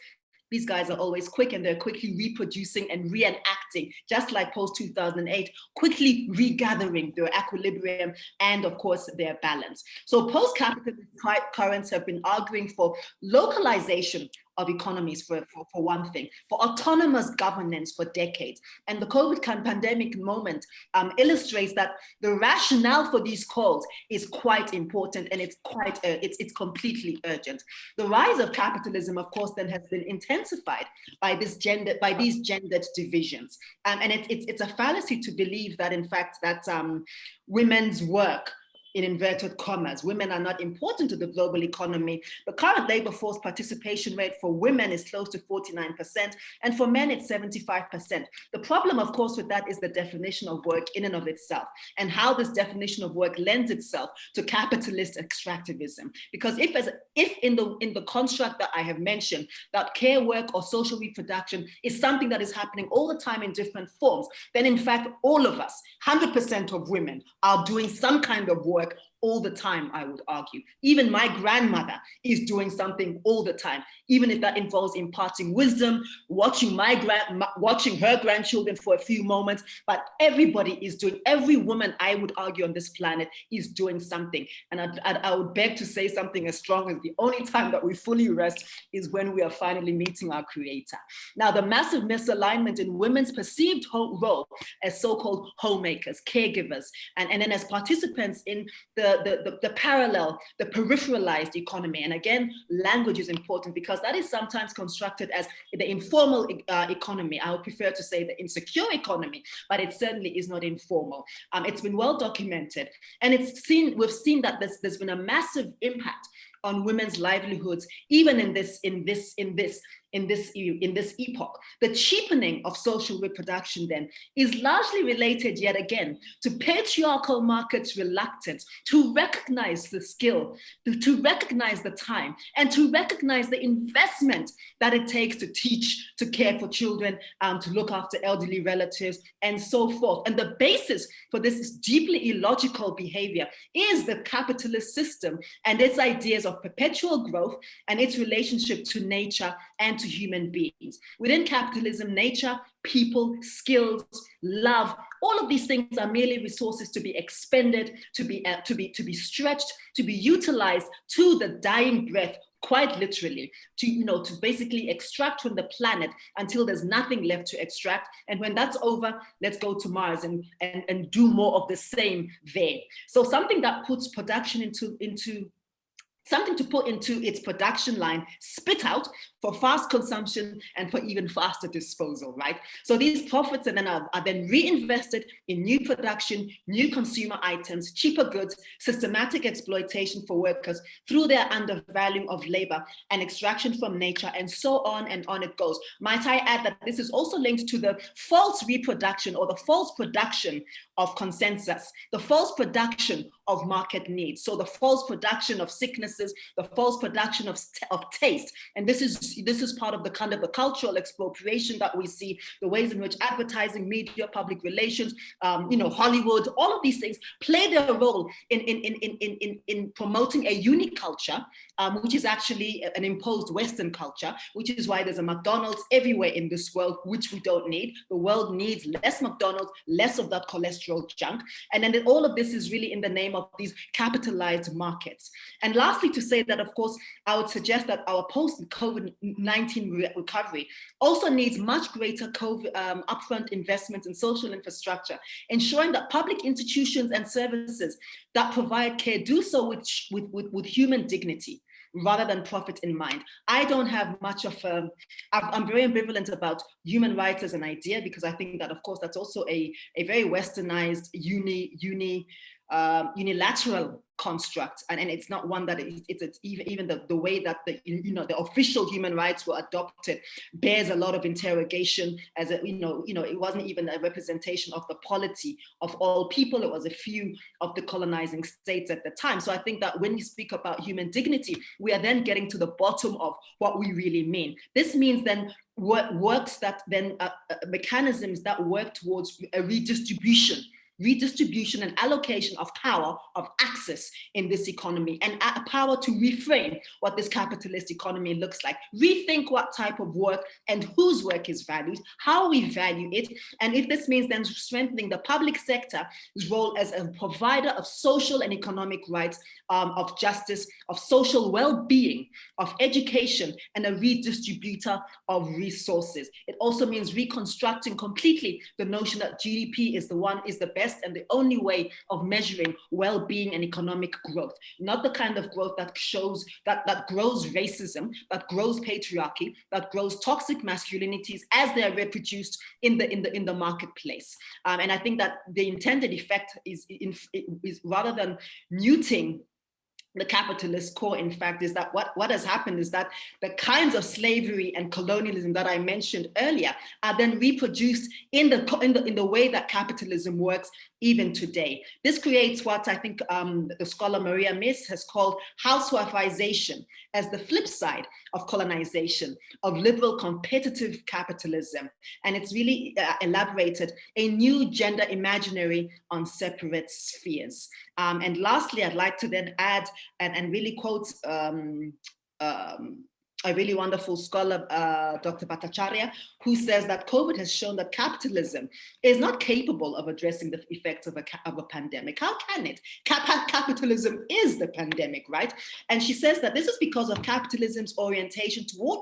D: these guys are always quick and they're quickly reproducing and reenacting, just like post 2008, quickly regathering their equilibrium and of course their balance. So post-capitalist currents have been arguing for localization of economies for, for, for, one thing, for autonomous governance for decades. And the COVID (laughs) pandemic moment um, illustrates that the rationale for these calls is quite important and it's quite, uh, it's, it's completely urgent. The rise of capitalism, of course, then has been intensified by this gender, by these gendered divisions. Um, and it's, it's, it's a fallacy to believe that in fact that um, women's work in inverted commas. Women are not important to the global economy. The current labor force participation rate for women is close to 49%, and for men it's 75%. The problem, of course, with that is the definition of work in and of itself, and how this definition of work lends itself to capitalist extractivism. Because if, as, if in, the, in the construct that I have mentioned, that care work or social reproduction is something that is happening all the time in different forms, then in fact, all of us, 100% of women are doing some kind of work work all the time, I would argue. Even my grandmother is doing something all the time, even if that involves imparting wisdom, watching my grand, watching her grandchildren for a few moments, but everybody is doing, every woman I would argue on this planet is doing something. And I, I, would beg to say something as strong as the only time that we fully rest is when we are finally meeting our creator. Now, the massive misalignment in women's perceived role as so-called homemakers, caregivers, and, and then as participants in the the, the, the, parallel, the peripheralized economy. And again, language is important because that is sometimes constructed as the informal uh, economy. I would prefer to say the insecure economy, but it certainly is not informal. Um, it's been well documented. And it's seen, we've seen that there's, there's been a massive impact on women's livelihoods, even in this, in this, in this in this, in this epoch. The cheapening of social reproduction then is largely related yet again to patriarchal markets' reluctance to recognize the skill, to, recognize the time, and to recognize the investment that it takes to teach, to care for children, um, to look after elderly relatives, and so forth. And the basis for this deeply illogical behavior is the capitalist system and its ideas of perpetual growth and its relationship to nature and to human beings. Within capitalism, nature, people, skills, love, all of these things are merely resources to be expended, to be, uh, to be, to be stretched, to be utilized to the dying breath quite literally to you know to basically extract from the planet until there's nothing left to extract and when that's over let's go to mars and and, and do more of the same there so something that puts production into into something to put into its production line, spit out for fast consumption and for even faster disposal, right? So these profits and then are, are, then reinvested in new production, new consumer items, cheaper goods, systematic exploitation for workers through their undervaluing of labor and extraction from nature and so on and on it goes. Might I add that this is also linked to the false reproduction or the false production of consensus, the false production of market needs. So the false production of sicknesses, the false production of, of taste. And this is this is part of the kind of the cultural expropriation that we see, the ways in which advertising, media, public relations, um, you know, Hollywood, all of these things play their role in, in, in, in, in, in promoting a unique culture, um, which is actually an imposed Western culture, which is why there's a McDonald's everywhere in this world, which we don't need. The world needs less McDonald's, less of that cholesterol junk. And then all of this is really in the name of these capitalized markets. And lastly, to say that, of course, I would suggest that our post-COVID-19 recovery also needs much greater COVID, um, upfront investments in social infrastructure, ensuring that public institutions and services that provide care do so with, with, with, with human dignity rather than profit in mind. I don't have much of um, a, I'm very ambivalent about human rights as an idea because I think that of course that's also a, a very westernized uni, uni, um, unilateral construct and, and it's not one that it, it's, it's even even the, the way that the you know the official human rights were adopted bears a lot of interrogation as a you know you know it wasn't even a representation of the polity of all people. It was a few of the colonizing states at the time. So i think that when we speak about human dignity we are then getting to the bottom of what we really mean. This means then what works that then uh, uh, mechanisms that work towards a redistribution redistribution and allocation of power, of access in this economy, and a power to reframe what this capitalist economy looks like. Rethink what type of work and whose work is valued, how we value it, and if this means then strengthening the public sector's role as a provider of social and economic rights, um, of justice, of social well-being, of education, and a redistributor of resources. It also means reconstructing completely the notion that GDP is the one, is the best best and the only way of measuring well-being and economic growth, not the kind of growth that shows that, that grows racism, that grows patriarchy, that grows toxic masculinities as they are reproduced in the, in the, in the marketplace. Um, and I think that the intended effect is, in, is rather than muting the capitalist core, in fact, is that what, what has happened is that the kinds of slavery and colonialism that I mentioned earlier are then reproduced in the, in the, in the way that capitalism works even today. This creates what I think um, the scholar Maria Mies has called housewifeization as the flip side of colonization, of liberal competitive capitalism. And it's really uh, elaborated a new gender imaginary on separate spheres. Um, and lastly, I'd like to then add and, and really quotes um, um, a really wonderful scholar, uh, Dr. Bhattacharya, who says that COVID has shown that capitalism is not capable of addressing the effects of a, of a pandemic. How can it? Cap capitalism is the pandemic, right? And she says that this is because of capitalism's orientation toward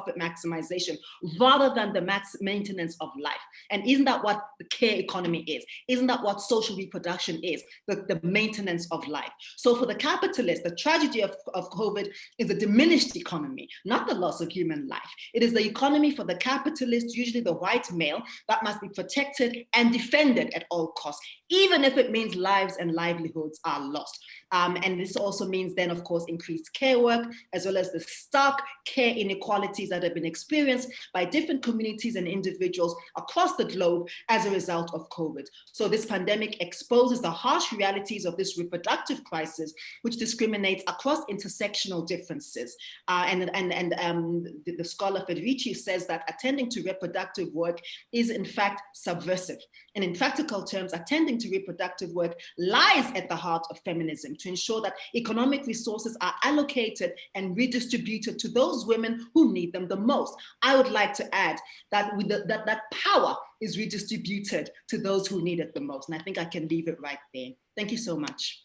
D: profit maximization rather than the max maintenance of life. And isn't that what the care economy is? Isn't that what social reproduction is? The, the maintenance of life. So for the capitalist, the tragedy of, of COVID is a diminished economy, not the loss of human life. It is the economy for the capitalist, usually the white male, that must be protected and defended at all costs, even if it means lives and livelihoods are lost. Um, and this also means then, of course, increased care work, as well as the stark care inequalities that have been experienced by different communities and individuals across the globe as a result of COVID. So this pandemic exposes the harsh realities of this reproductive crisis, which discriminates across intersectional differences. Uh, and and, and um, the, the scholar Federici says that attending to reproductive work is in fact subversive. And in practical terms, attending reproductive work lies at the heart of feminism to ensure that economic resources are allocated and redistributed to those women who need them the most. I would like to add that, with the, that, that power is redistributed to those who need it the most. And I think I can leave it right there. Thank you so much.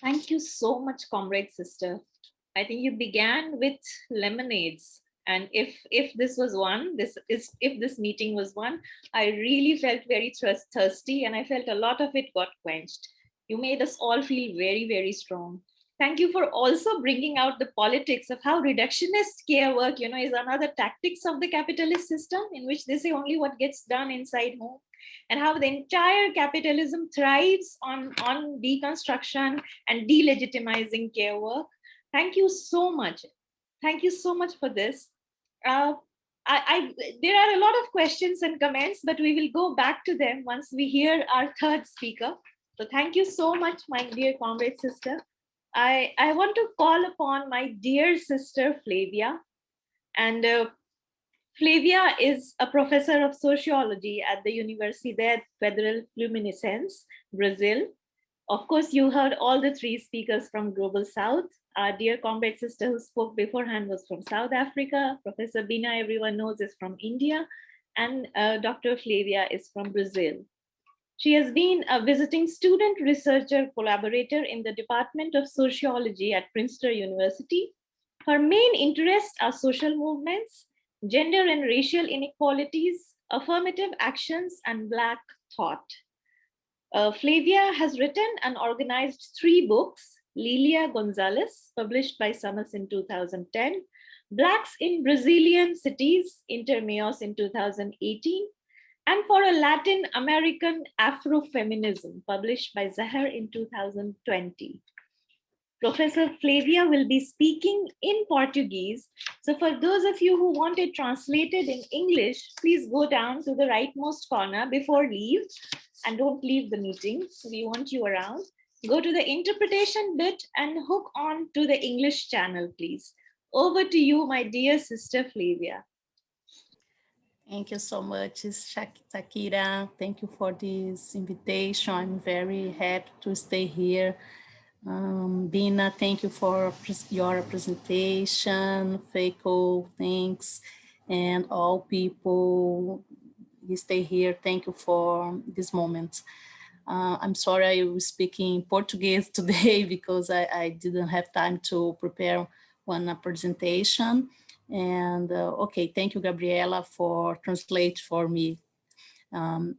A: Thank you so much, comrade sister. I think you began with lemonades and if if this was one this is if this meeting was one i really felt very thirsty and i felt a lot of it got quenched You made us all feel very, very strong. Thank you for also bringing out the politics of how reductionist care work, you know, is another tactics of the capitalist system in which they say only what gets done inside home and how the entire capitalism thrives on, on deconstruction and delegitimizing care work. Thank you so much. Thank you so much for this. Uh, I, I, there are a lot of questions and comments, but we will go back to them once we hear our third speaker. So thank you so much, my dear comrade sister. I, I want to call upon my dear sister Flavia. And uh, Flavia is a professor of sociology at the Universidade Federal Fluminense, Brazil. Of course, you heard all the three speakers from Global South. Our dear comrade sister who spoke beforehand was from South Africa. Professor Bina, everyone knows, is from India. And uh, Dr. Flavia is from Brazil. She has been a visiting student researcher collaborator in the Department of Sociology at Princeton University. Her main interests are social movements, gender and racial inequalities, affirmative actions, and Black thought. Uh, Flavia has written and organized three books, Lélia Gonzalez, published by Summus in 2010, Blacks in Brazilian Cities, Intermeios in 2018, and for a Latin American Afrofeminism, published by Zahar in 2020. Professor Flavia will be speaking in Portuguese. So for those of you who want it translated in English, please go down to the rightmost corner before leave and don't leave the meeting. We want you around. Go to the interpretation bit and hook on to the English channel, please. Over to you, my dear sister Flavia.
E: Thank you so much, Shakira. Thank you for this invitation. I'm very happy to stay here. Um, Bina, thank you for your presentation. Pheko, thanks. And all people who stay here, thank you for this moment. Uh, I'm sorry I was speaking Portuguese (laughs) today because I, I didn't have time to prepare one presentation. And uh, okay, thank you, Gabriela, for translate for me. Um,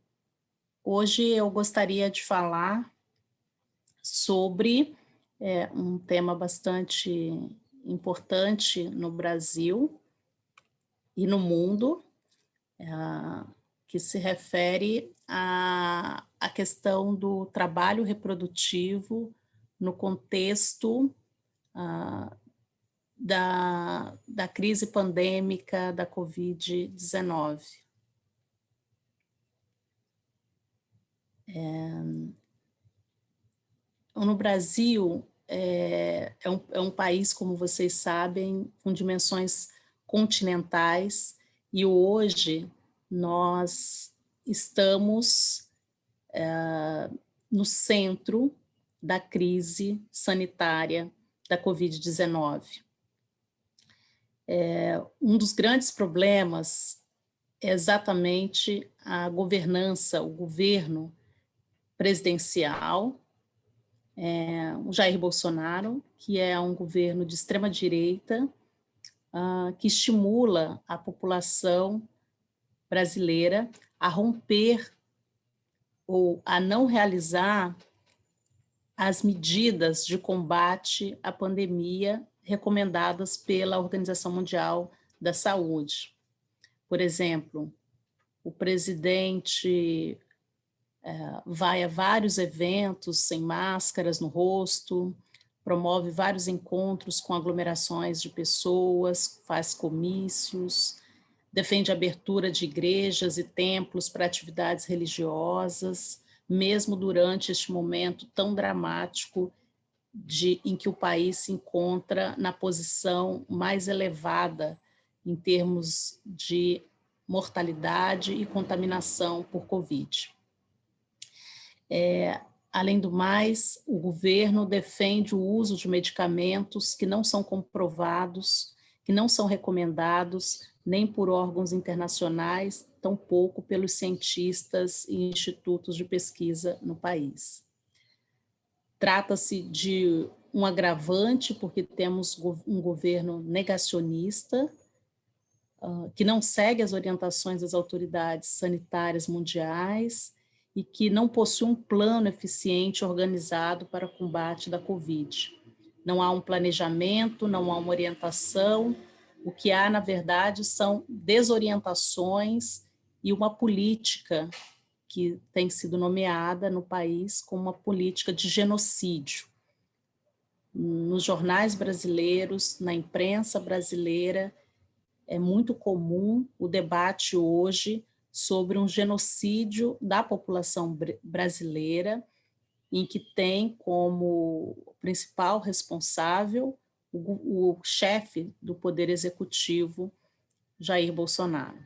E: hoje eu gostaria de falar sobre é, um tema bastante importante no Brasil e no mundo, é, que se refere à, à questão do trabalho reprodutivo no contexto uh, da, da crise pandêmica da Covid-19. É, no Brasil, é, é, um, é um país, como vocês sabem, com dimensões continentais, e hoje nós estamos no centro da crise sanitária da Covid-19. É, um dos grandes problemas é exatamente a governança, o governo presidencial, é, o Jair Bolsonaro, que é um governo de extrema direita, uh, que estimula a população brasileira a romper ou a não realizar as medidas de combate à pandemia recomendadas pela Organização Mundial da Saúde. Por exemplo, o presidente é, vai a vários eventos sem máscaras no rosto, promove vários encontros com aglomerações de pessoas, faz comícios, defende a abertura de igrejas e templos para atividades religiosas, mesmo durante este momento tão dramático de, em que o país se encontra na posição mais elevada em termos de mortalidade e contaminação por Covid. É, além do mais, o governo defende o uso de medicamentos que não são comprovados, que não são recomendados nem por órgãos internacionais, tampouco pelos cientistas e institutos de pesquisa no país. Trata-se de um agravante, porque temos um governo negacionista, uh, que não segue as orientações das autoridades sanitárias mundiais e que não possui um plano eficiente organizado para combate da Covid. Não há um planejamento, não há uma orientação, o que há, na verdade, são desorientações e uma política que tem sido nomeada no país como uma política de genocídio. Nos jornais brasileiros, na imprensa brasileira, é muito comum o debate hoje sobre um genocídio da população brasileira, em que tem como principal responsável o, o chefe do Poder Executivo, Jair Bolsonaro.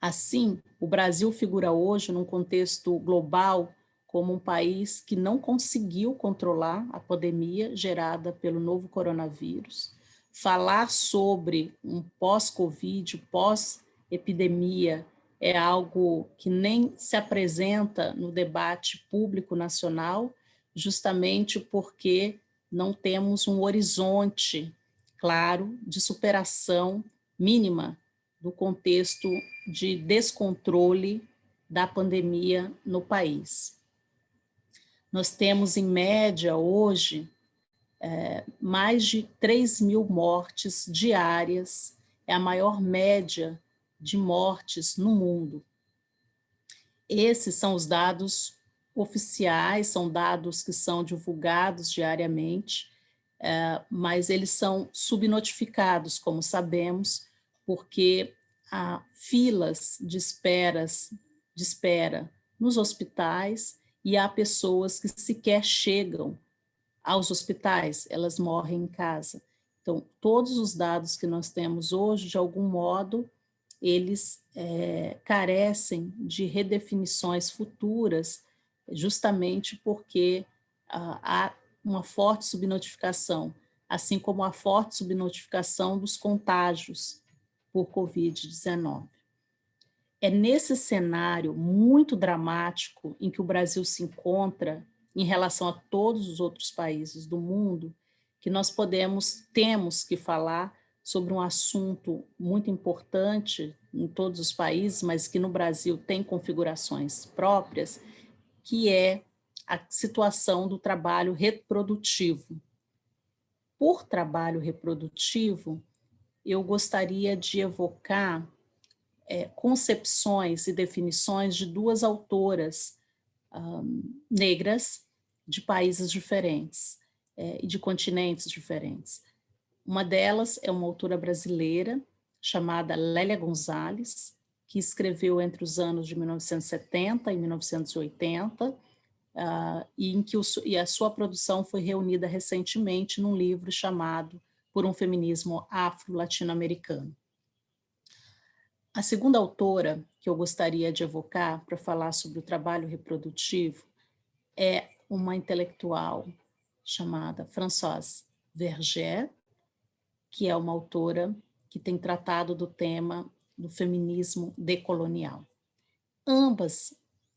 E: Assim, o Brasil figura hoje num contexto global como um país que não conseguiu controlar a pandemia gerada pelo novo coronavírus. Falar sobre um pós-Covid, pós-epidemia, é algo que nem se apresenta no debate público nacional, justamente porque não temos um horizonte claro de superação mínima do contexto de descontrole da pandemia no país. Nós temos, em média, hoje, é, mais de 3 mil mortes diárias, é a maior média de mortes no mundo. Esses são os dados oficiais, são dados que são divulgados diariamente, é, mas eles são subnotificados, como sabemos, porque há filas de esperas, de espera nos hospitais e há pessoas que sequer chegam aos hospitais, elas morrem em casa. Então, todos os dados que nós temos hoje, de algum modo, eles é, carecem de redefinições futuras, justamente porque ah, há uma forte subnotificação, assim como a forte subnotificação dos contágios por Covid-19. É nesse cenário muito dramático em que o Brasil se encontra em relação a todos os outros países do mundo, que nós podemos, temos que falar sobre um assunto muito importante em todos os países, mas que no Brasil tem configurações próprias, que é a situação do trabalho reprodutivo. Por trabalho reprodutivo, eu gostaria de evocar é, concepções e definições de duas autoras um, negras de países diferentes é, e de continentes diferentes. Uma delas é uma autora brasileira chamada Lélia Gonzalez, que escreveu entre os anos de 1970 e 1980, uh, e, em que o, e a sua produção foi reunida recentemente num livro chamado por um feminismo afro-latino-americano. A segunda autora que eu gostaria de evocar para falar sobre o trabalho reprodutivo é uma intelectual chamada Françoise Verger, que é uma autora que tem tratado do tema do feminismo decolonial. Ambas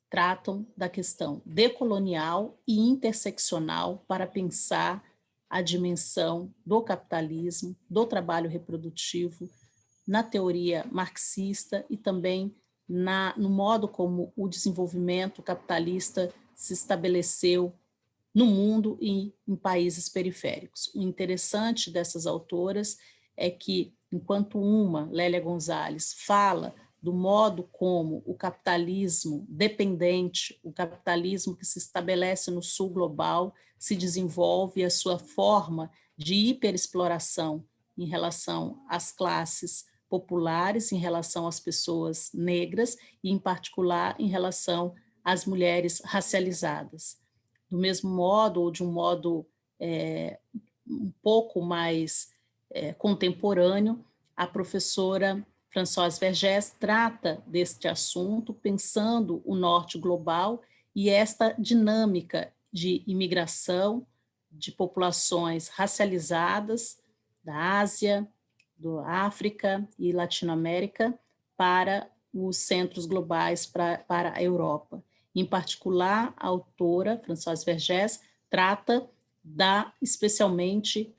E: tratam da questão decolonial e interseccional para pensar a dimensão do capitalismo, do trabalho reprodutivo, na teoria marxista e também na, no modo como o desenvolvimento capitalista se estabeleceu no mundo e em países periféricos. O interessante dessas autoras é que, enquanto uma, Lélia Gonzalez, fala do modo como o capitalismo dependente, o capitalismo que se estabelece no sul global, se desenvolve a sua forma de hiperexploração em relação às classes populares, em relação às pessoas negras e, em particular, em relação às mulheres racializadas. Do mesmo modo, ou de um modo é, um pouco mais é, contemporâneo, a professora Françoise Vergès trata deste assunto pensando o norte global e esta dinâmica de imigração de populações racializadas da Ásia, do África e Latinoamérica para os centros globais para, para a Europa. Em particular, a autora, Françoise Vergès, trata da, especialmente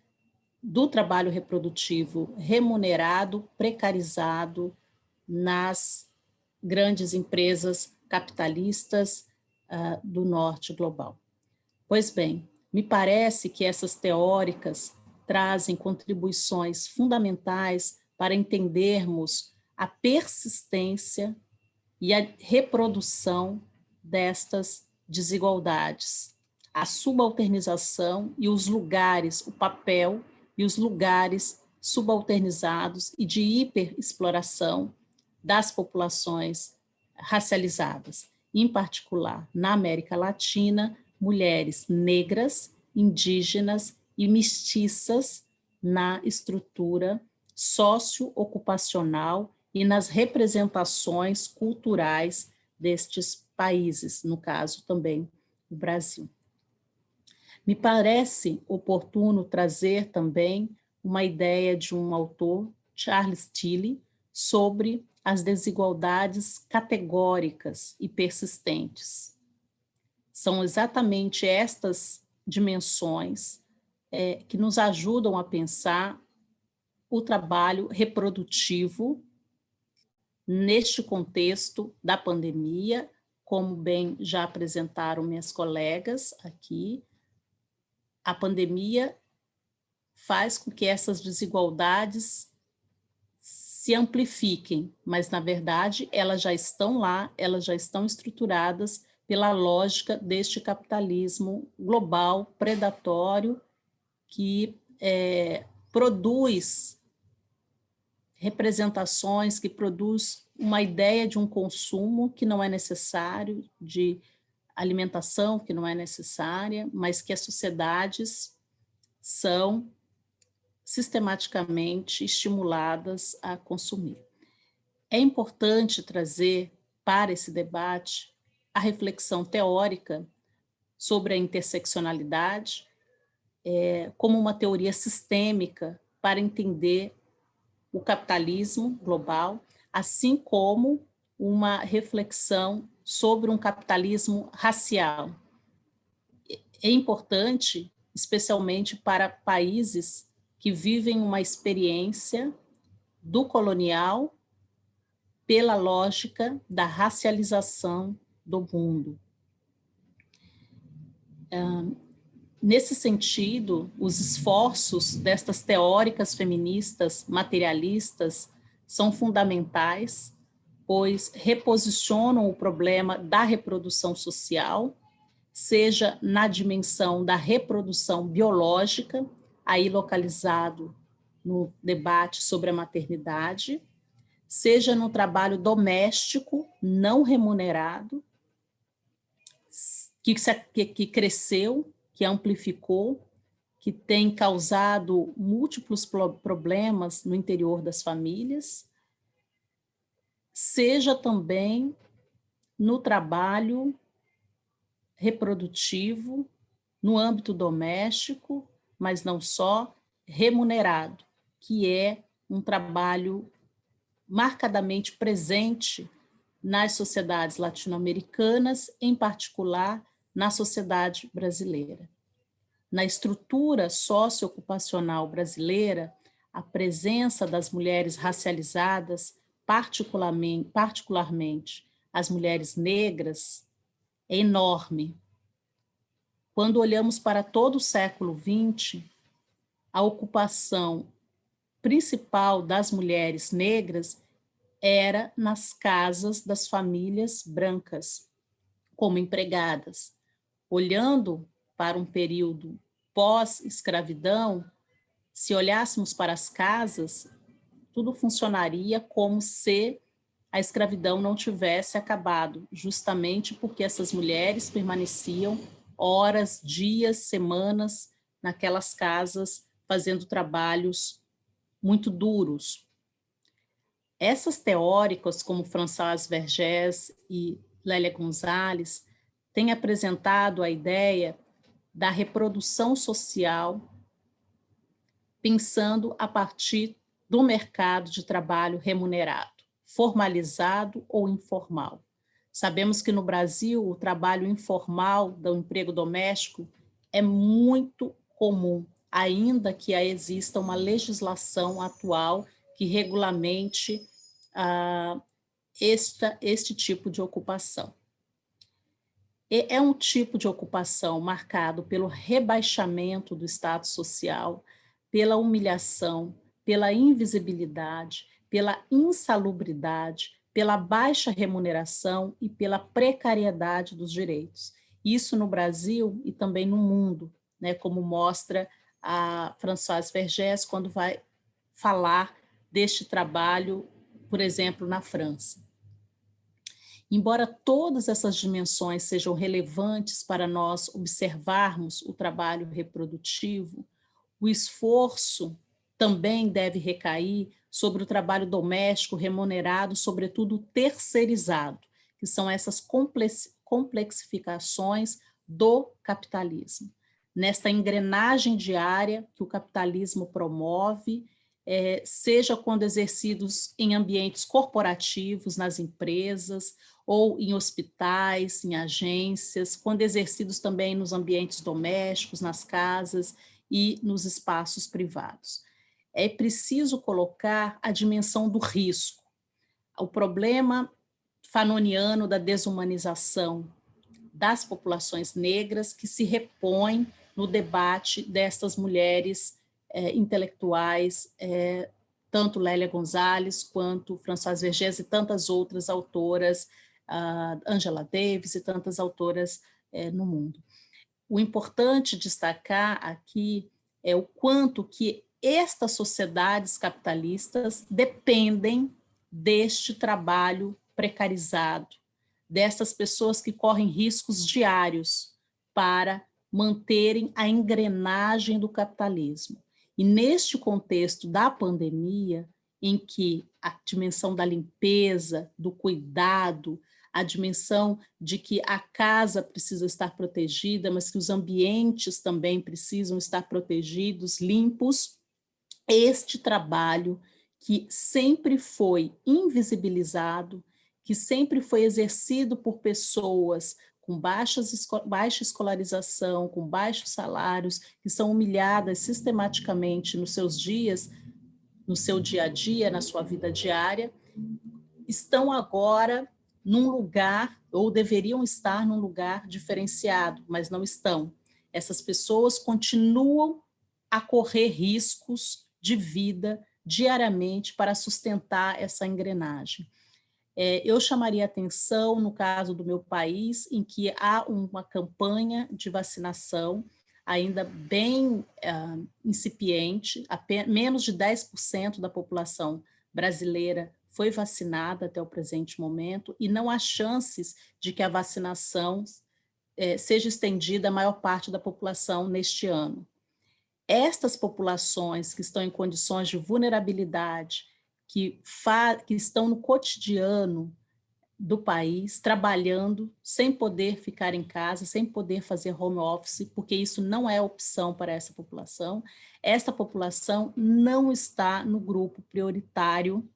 E: do trabalho reprodutivo remunerado, precarizado nas grandes empresas capitalistas uh, do norte global. Pois bem, me parece que essas teóricas trazem contribuições fundamentais para entendermos a persistência e a reprodução destas desigualdades, a subalternização e os lugares, o papel e os lugares subalternizados e de hiperexploração das populações racializadas, em particular na América Latina, mulheres negras, indígenas e mestiças na estrutura socio-ocupacional e nas representações culturais destes países, no caso também o Brasil. Me parece oportuno trazer também uma ideia de um autor, Charles Tilly, sobre as desigualdades categóricas e persistentes. São exatamente estas dimensões é, que nos ajudam a pensar o trabalho reprodutivo neste contexto da pandemia, como bem já apresentaram minhas colegas aqui, a pandemia faz com que essas desigualdades se amplifiquem, mas na verdade elas já estão lá, elas já estão estruturadas pela lógica deste capitalismo global, predatório, que é, produz representações, que produz uma ideia de um consumo que não é necessário, de alimentação que não é necessária, mas que as sociedades são sistematicamente estimuladas a consumir. É importante trazer para esse debate a reflexão teórica sobre a interseccionalidade é, como uma teoria sistêmica para entender o capitalismo global, assim como uma reflexão sobre um capitalismo racial. É importante, especialmente para países que vivem uma experiência do colonial pela lógica da racialização do mundo. Nesse sentido, os esforços destas teóricas feministas materialistas são fundamentais pois reposicionam o problema da reprodução social, seja na dimensão da reprodução biológica, aí localizado no debate sobre a maternidade, seja no trabalho doméstico não remunerado, que, que cresceu, que amplificou, que tem causado múltiplos problemas no interior das famílias, seja também no trabalho reprodutivo, no âmbito doméstico, mas não só, remunerado, que é um trabalho marcadamente presente nas sociedades latino-americanas, em particular na sociedade brasileira. Na estrutura socioocupacional brasileira, a presença das mulheres racializadas particularmente, particularmente as mulheres negras, é enorme. Quando olhamos para todo o século XX, a ocupação principal das mulheres negras era nas casas das famílias brancas, como empregadas. Olhando para um período pós-escravidão, se olhássemos para as casas, tudo funcionaria como se a escravidão não tivesse acabado, justamente porque essas mulheres permaneciam horas, dias, semanas naquelas casas fazendo trabalhos muito duros. Essas teóricas, como Françoise Vergès e Lélia Gonzalez, têm apresentado a ideia da reprodução social, pensando a partir do mercado de trabalho remunerado, formalizado ou informal. Sabemos que no Brasil o trabalho informal do emprego doméstico é muito comum, ainda que exista uma legislação atual que regulamente ah, esta, este tipo de ocupação. é um tipo de ocupação marcado pelo rebaixamento do status social, pela humilhação, pela invisibilidade, pela insalubridade, pela baixa remuneração e pela precariedade dos direitos. Isso no Brasil e também no mundo, né, como mostra a Françoise Vergès quando vai falar deste trabalho, por exemplo, na França. Embora todas essas dimensões sejam relevantes para nós observarmos o trabalho reprodutivo, o esforço também deve recair sobre o trabalho doméstico remunerado, sobretudo terceirizado, que são essas complexificações do capitalismo. Nesta engrenagem diária que o capitalismo promove, é, seja quando exercidos em ambientes corporativos, nas empresas, ou em hospitais, em agências, quando exercidos também nos ambientes domésticos, nas casas e nos espaços privados é preciso colocar a dimensão do risco, o problema fanoniano da desumanização das populações negras que se repõe no debate destas mulheres é, intelectuais, é, tanto Lélia Gonzalez quanto Françoise Vergès e tantas outras autoras, Angela Davis e tantas autoras é, no mundo. O importante destacar aqui é o quanto que estas sociedades capitalistas dependem deste trabalho precarizado, dessas pessoas que correm riscos diários para manterem a engrenagem do capitalismo. E neste contexto da pandemia, em que a dimensão da limpeza, do cuidado, a dimensão de que a casa precisa estar protegida, mas que os ambientes também precisam estar protegidos, limpos, este trabalho que sempre foi invisibilizado, que sempre foi exercido por pessoas com baixas, baixa escolarização, com baixos salários, que são humilhadas sistematicamente nos seus dias, no seu dia a dia, na sua vida diária, estão agora num lugar, ou deveriam estar num lugar diferenciado, mas não estão. Essas pessoas continuam a correr riscos de vida diariamente para sustentar essa engrenagem. É, eu chamaria atenção no caso do meu país, em que há uma campanha de vacinação ainda bem uh, incipiente, menos de 10% da população brasileira foi vacinada até o presente momento, e não há chances de que a vacinação é, seja estendida à maior parte da população neste ano estas populações que estão em condições de vulnerabilidade, que, que estão no cotidiano do país, trabalhando, sem poder ficar em casa, sem poder fazer home office, porque isso não é opção para essa população, esta população não está no grupo prioritário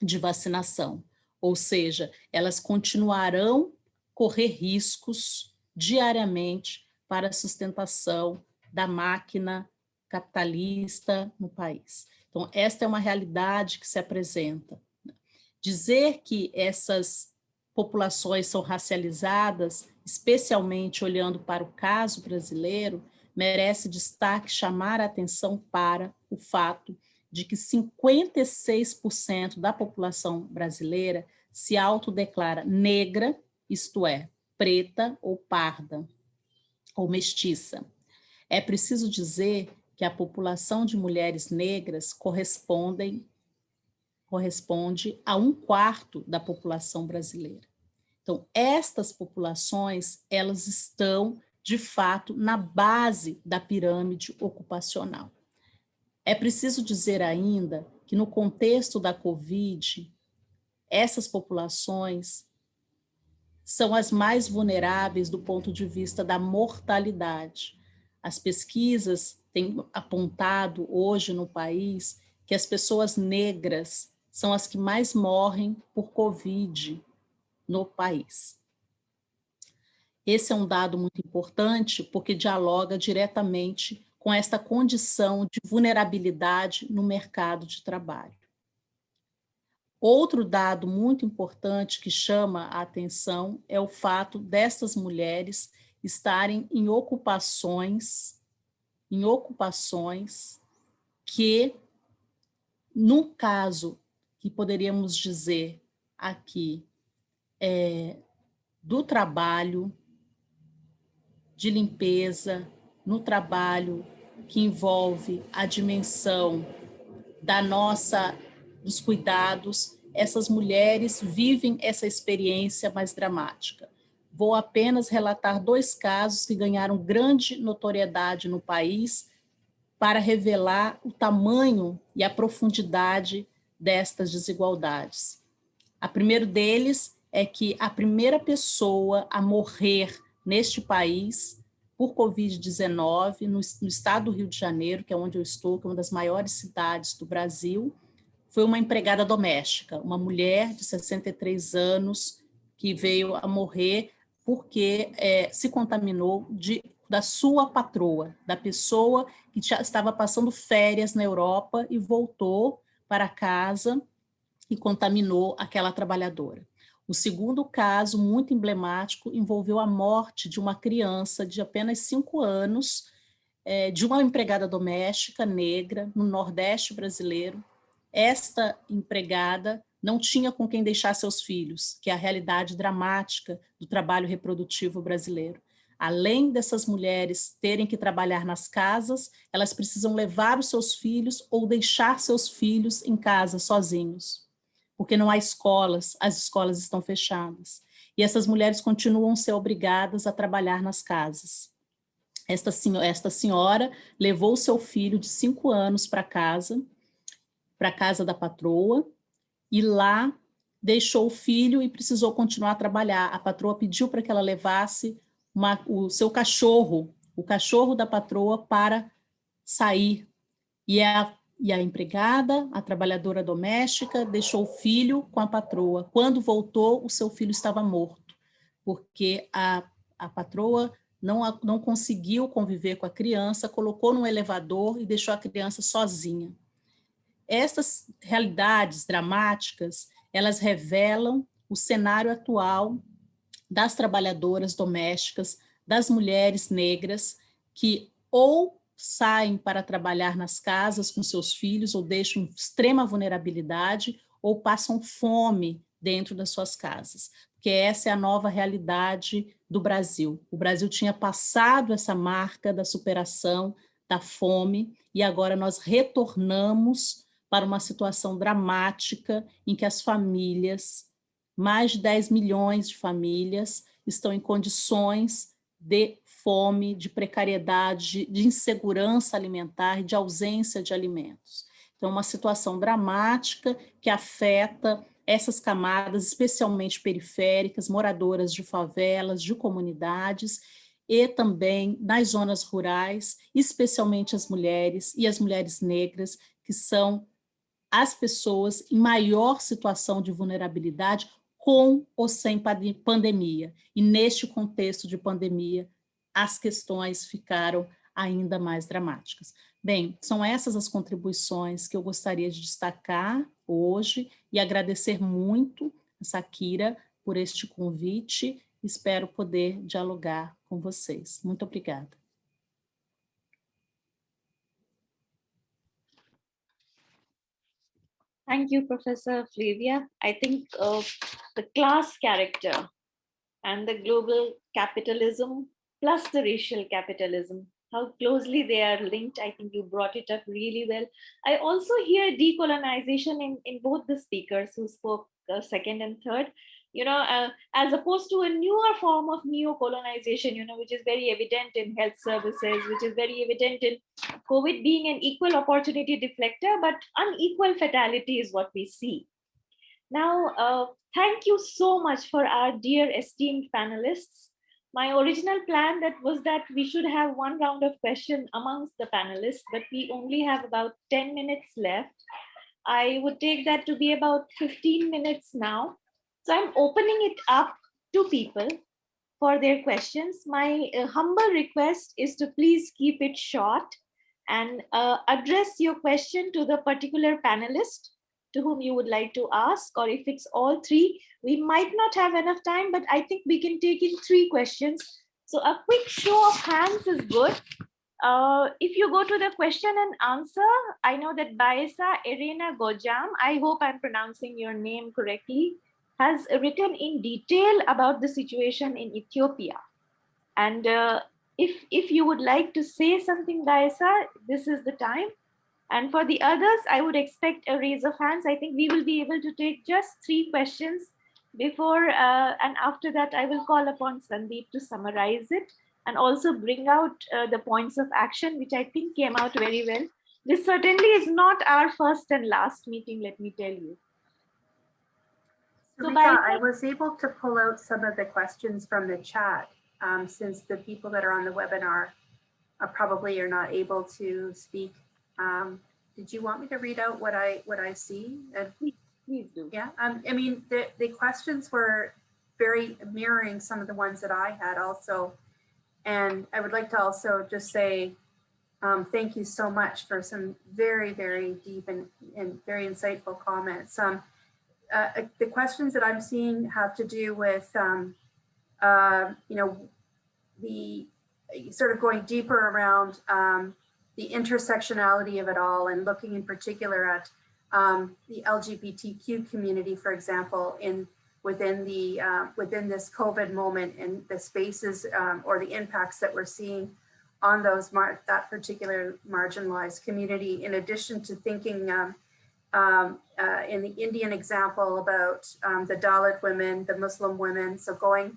E: de vacinação, ou seja, elas continuarão correr riscos diariamente para a sustentação da máquina capitalista no país. Então, esta é uma realidade que se apresenta. Dizer que essas populações são racializadas, especialmente olhando para o caso brasileiro, merece destaque chamar a atenção para o fato de que 56% da população brasileira se autodeclara negra, isto é, preta ou parda, ou mestiça. É preciso dizer que a população de mulheres negras correspondem, corresponde a um quarto da população brasileira. Então, estas populações, elas estão, de fato, na base da pirâmide ocupacional. É preciso dizer ainda que no contexto da Covid, essas populações são as mais vulneráveis do ponto de vista da mortalidade. As pesquisas têm apontado hoje no país que as pessoas negras são as que mais morrem por Covid no país. Esse é um dado muito importante porque dialoga diretamente com esta condição de vulnerabilidade no mercado de trabalho. Outro dado muito importante que chama a atenção é o fato dessas mulheres estarem em ocupações, em ocupações que, no caso que poderíamos dizer aqui, é, do trabalho, de limpeza, no trabalho que envolve a dimensão da nossa, dos cuidados, essas mulheres vivem essa experiência mais dramática. Vou apenas relatar dois casos que ganharam grande notoriedade no país para revelar o tamanho e a profundidade destas desigualdades. A primeiro deles é que a primeira pessoa a morrer neste país por Covid-19, no, no, estado do Rio de Janeiro, que é onde eu estou, que é uma das maiores cidades do Brasil, foi uma empregada doméstica, uma mulher de 63 anos que veio a morrer porque é, se contaminou de, da sua patroa, da pessoa que já estava passando férias na Europa e voltou para casa e contaminou aquela trabalhadora. O segundo caso, muito emblemático, envolveu a morte de uma criança de apenas cinco anos, é, de uma empregada doméstica negra no Nordeste brasileiro. Esta empregada não tinha com quem deixar seus filhos, que é a realidade dramática do trabalho reprodutivo brasileiro. Além dessas mulheres terem que trabalhar nas casas, elas precisam levar os seus filhos ou deixar seus filhos em casa sozinhos porque não há escolas, as escolas estão fechadas. E essas mulheres continuam a ser obrigadas a trabalhar nas casas. Esta, esta senhora levou seu filho de cinco anos para casa, para a casa da patroa, e lá deixou o filho e precisou continuar a trabalhar. A patroa pediu para que ela levasse uma, o seu cachorro, o cachorro da patroa, para sair. E a e a empregada, a trabalhadora doméstica, deixou o filho com a patroa. Quando voltou, o seu filho estava morto, porque a, a patroa não, não conseguiu conviver com a criança, colocou no elevador e deixou a criança sozinha. Essas realidades dramáticas, elas revelam o cenário atual das trabalhadoras domésticas, das mulheres negras, que ou saem para trabalhar nas casas com seus filhos ou deixam extrema vulnerabilidade ou passam fome dentro das suas casas, porque essa é a nova realidade do Brasil. O Brasil tinha passado essa marca da superação da fome e agora nós retornamos para uma situação dramática em que as famílias, mais de 10 milhões de famílias, estão em condições de fome, de precariedade, de insegurança alimentar, de ausência de alimentos. Então, uma situação dramática que afeta essas camadas, especialmente periféricas, moradoras de favelas, de comunidades, e também nas zonas rurais, especialmente as mulheres e as mulheres negras, que são as pessoas em maior situação de vulnerabilidade, com ou sem pandemia. E neste contexto de pandemia, as questões ficaram ainda mais dramáticas. Bem, são essas as contribuições que eu gostaria de destacar hoje e agradecer muito a Sakira por este convite. Espero poder dialogar com vocês. Muito obrigada.
A: Thank you, Professor Flavia. I think uh, the class character and the global capitalism plus the racial capitalism, how closely they are linked. I think you brought it up really well. I also hear decolonization in, in both the speakers who spoke uh, second and third, you know, uh, as opposed to a newer form of neo-colonization, you know, which is very evident in health services, which is very evident in COVID being an equal opportunity deflector, but unequal fatality is what we see. Now, uh, thank you so much for our dear esteemed panelists my original plan that was that we should have one round of question amongst the panelists, but we only have about 10 minutes left. I would take that to be about 15 minutes now. So I'm opening it up to people for their questions. My uh, humble request is to please keep it short and uh, address your question to the particular panelist to whom you would like to ask, or if it's all three, we might not have enough time, but I think we can take in three questions. So a quick show of hands is good. Uh, if you go to the question and answer, I know that Baesa Irena Gojam, I hope I'm pronouncing your name correctly, has written in detail about the situation in Ethiopia. And uh, if, if you would like to say something, Baesa, this is the time. And for the others, I would expect a raise of hands. I think we will be able to take just three questions before uh, and after that, I will call upon Sandeep to summarize it and also bring out uh, the points of action, which I think came out very well. This certainly is not our first and last meeting, let me tell you. So
B: I was able to pull out some of the questions from the chat um, since the people that are on the webinar are probably are not able to speak. Um, did you want me to read out what I what I see? And
A: Please do.
B: yeah, um, I mean, the, the questions were very mirroring some of the ones that I had also. And I would like to also just say, um, thank you so much for some very, very deep and, and very insightful comments. Um, uh, uh, the questions that I'm seeing have to do with, um, uh, you know, the sort of going deeper around um, the intersectionality of it all and looking in particular at um, the LGBTQ community, for example, in within the uh, within this COVID moment and the spaces um, or the impacts that we're seeing on those that particular marginalized community. In addition to thinking um, uh, in the Indian example about um, the Dalit women, the Muslim women, so going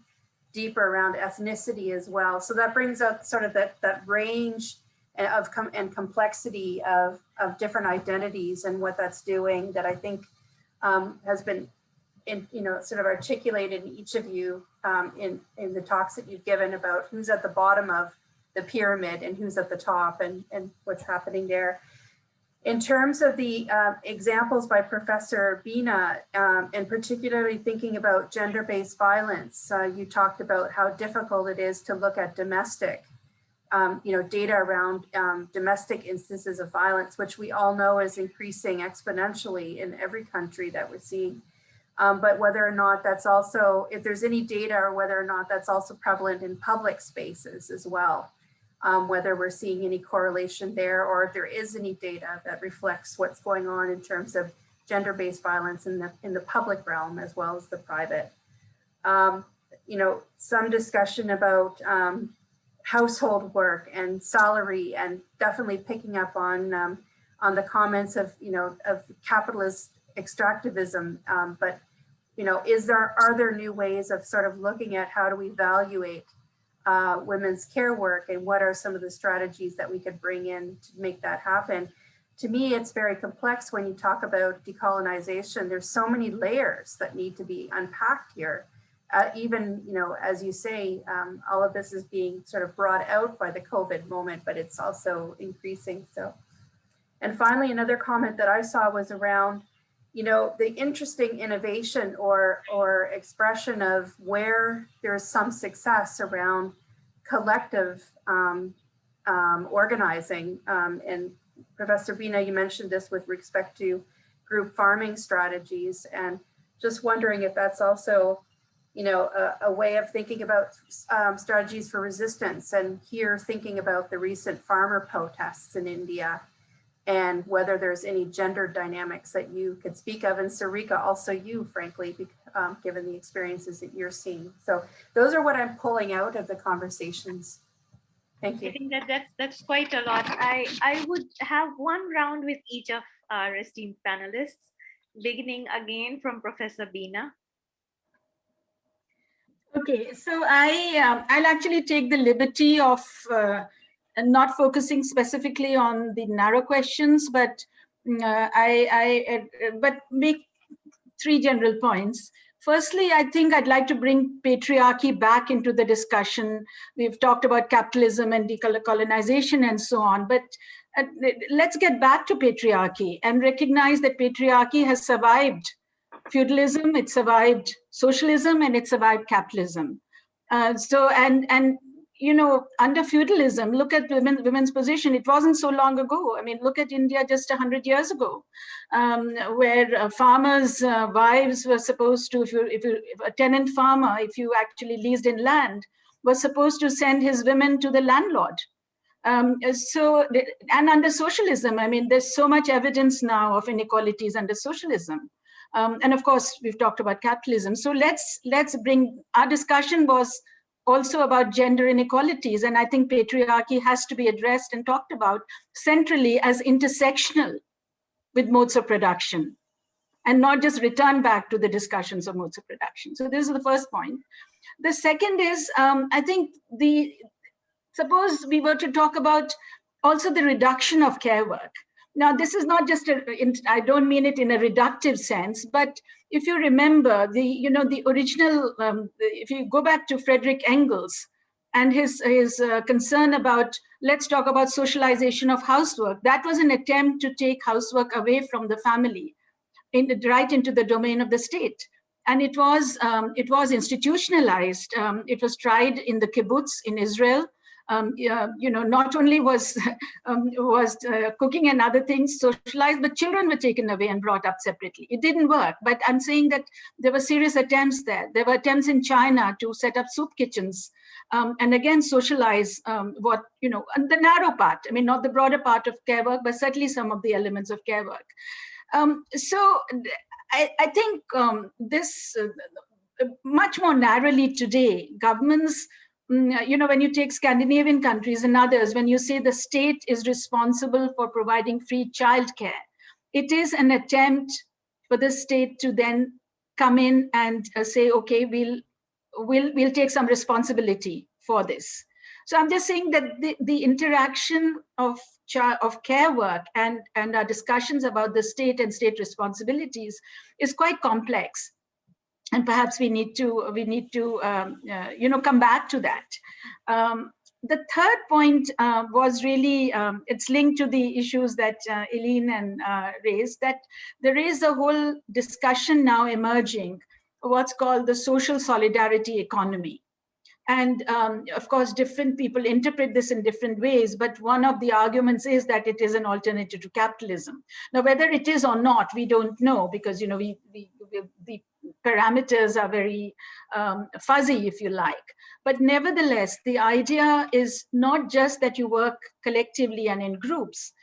B: deeper around ethnicity as well. So that brings up sort of that that range of com and complexity of, of different identities and what that's doing that I think um, has been in, you know, sort of articulated in each of you um, in, in the talks that you've given about who's at the bottom of the pyramid and who's at the top and, and what's happening there. In terms of the uh, examples by Professor Bina, um, and particularly thinking about gender-based violence, uh, you talked about how difficult it is to look at domestic um, you know, data around um, domestic instances of violence, which we all know is increasing exponentially in every country that we're seeing. Um, but whether or not that's also, if there's any data or whether or not that's also prevalent in public spaces as well, um, whether we're seeing any correlation there or if there is any data that reflects what's going on in terms of gender-based violence in the, in the public realm as well as the private. Um, you know, some discussion about um, household work and salary and definitely picking up on um, on the comments of you know of capitalist extractivism um, but you know is there are there new ways of sort of looking at how do we evaluate uh, women's care work and what are some of the strategies that we could bring in to make that happen. To me it's very complex when you talk about decolonization. There's so many layers that need to be unpacked here. Uh, even, you know, as you say, um, all of this is being sort of brought out by the COVID moment, but it's also increasing. So, and finally, another comment that I saw was around, you know, the interesting innovation or, or expression of where there's some success around collective um, um, organizing. Um, and Professor Bina, you mentioned this with respect to group farming strategies and just wondering if that's also you know, a, a way of thinking about um, strategies for resistance and here thinking about the recent farmer protests in India and whether there's any gender dynamics that you could speak of and Sarika, also you, frankly, um, given the experiences that you're seeing. So those are what I'm pulling out of the conversations. Thank you.
A: I think that that's that's quite a lot. I I would have one round with each of our esteemed panelists, beginning again from Professor Bina.
C: Okay, so I um, I'll actually take the liberty of uh, not focusing specifically on the narrow questions, but mm, uh, I, I uh, but make three general points. Firstly, I think I'd like to bring patriarchy back into the discussion. We've talked about capitalism and decolonization and so on, but uh, let's get back to patriarchy and recognize that patriarchy has survived feudalism, it survived socialism, and it survived capitalism. Uh, so, and, and you know, under feudalism, look at women, women's position. It wasn't so long ago. I mean, look at India just 100 years ago, um, where uh, farmers' uh, wives were supposed to, if, you, if, you, if a tenant farmer, if you actually leased in land, was supposed to send his women to the landlord. Um, so, and under socialism, I mean, there's so much evidence now of inequalities under socialism. Um, and of course, we've talked about capitalism. So let's let's bring, our discussion was also about gender inequalities. And I think patriarchy has to be addressed and talked about centrally as intersectional with modes of production and not just return back to the discussions of modes of production. So this is the first point. The second is, um, I think the, suppose we were to talk about also the reduction of care work. Now, this is not just, a, I don't mean it in a reductive sense, but if you remember the, you know, the original, um, if you go back to Frederick Engels and his, his uh, concern about, let's talk about socialization of housework, that was an attempt to take housework away from the family, in, right into the domain of the state. And it was, um, it was institutionalized. Um, it was tried in the kibbutz in Israel um, you know, not only was (laughs) um, was uh, cooking and other things socialized, but children were taken away and brought up separately. It didn't work, but I'm saying that there were serious attempts there. There were attempts in China to set up soup kitchens um, and again socialize um, what, you know, the narrow part, I mean, not the broader part of care work, but certainly some of the elements of care work. Um, so I, I think um, this, uh, much more narrowly today, governments you know, when you take Scandinavian countries and others, when you say the state is responsible for providing free childcare, it is an attempt for the state to then come in and uh, say, okay, we'll, we'll, we'll take some responsibility for this. So I'm just saying that the, the interaction of, of care work and, and our discussions about the state and state responsibilities is quite complex and perhaps we need to we need to um, uh, you know come back to that um, the third point uh, was really um, it's linked to the issues that uh, Eileen and uh, raised that there is a whole discussion now emerging what's called the social solidarity economy and um, of course, different people interpret this in different ways, but one of the arguments is that it is an alternative to capitalism. Now, whether it is or not, we don't know because, you know, we, we, we the parameters are very um, fuzzy, if you like. But nevertheless, the idea is not just that you work collectively and in groups,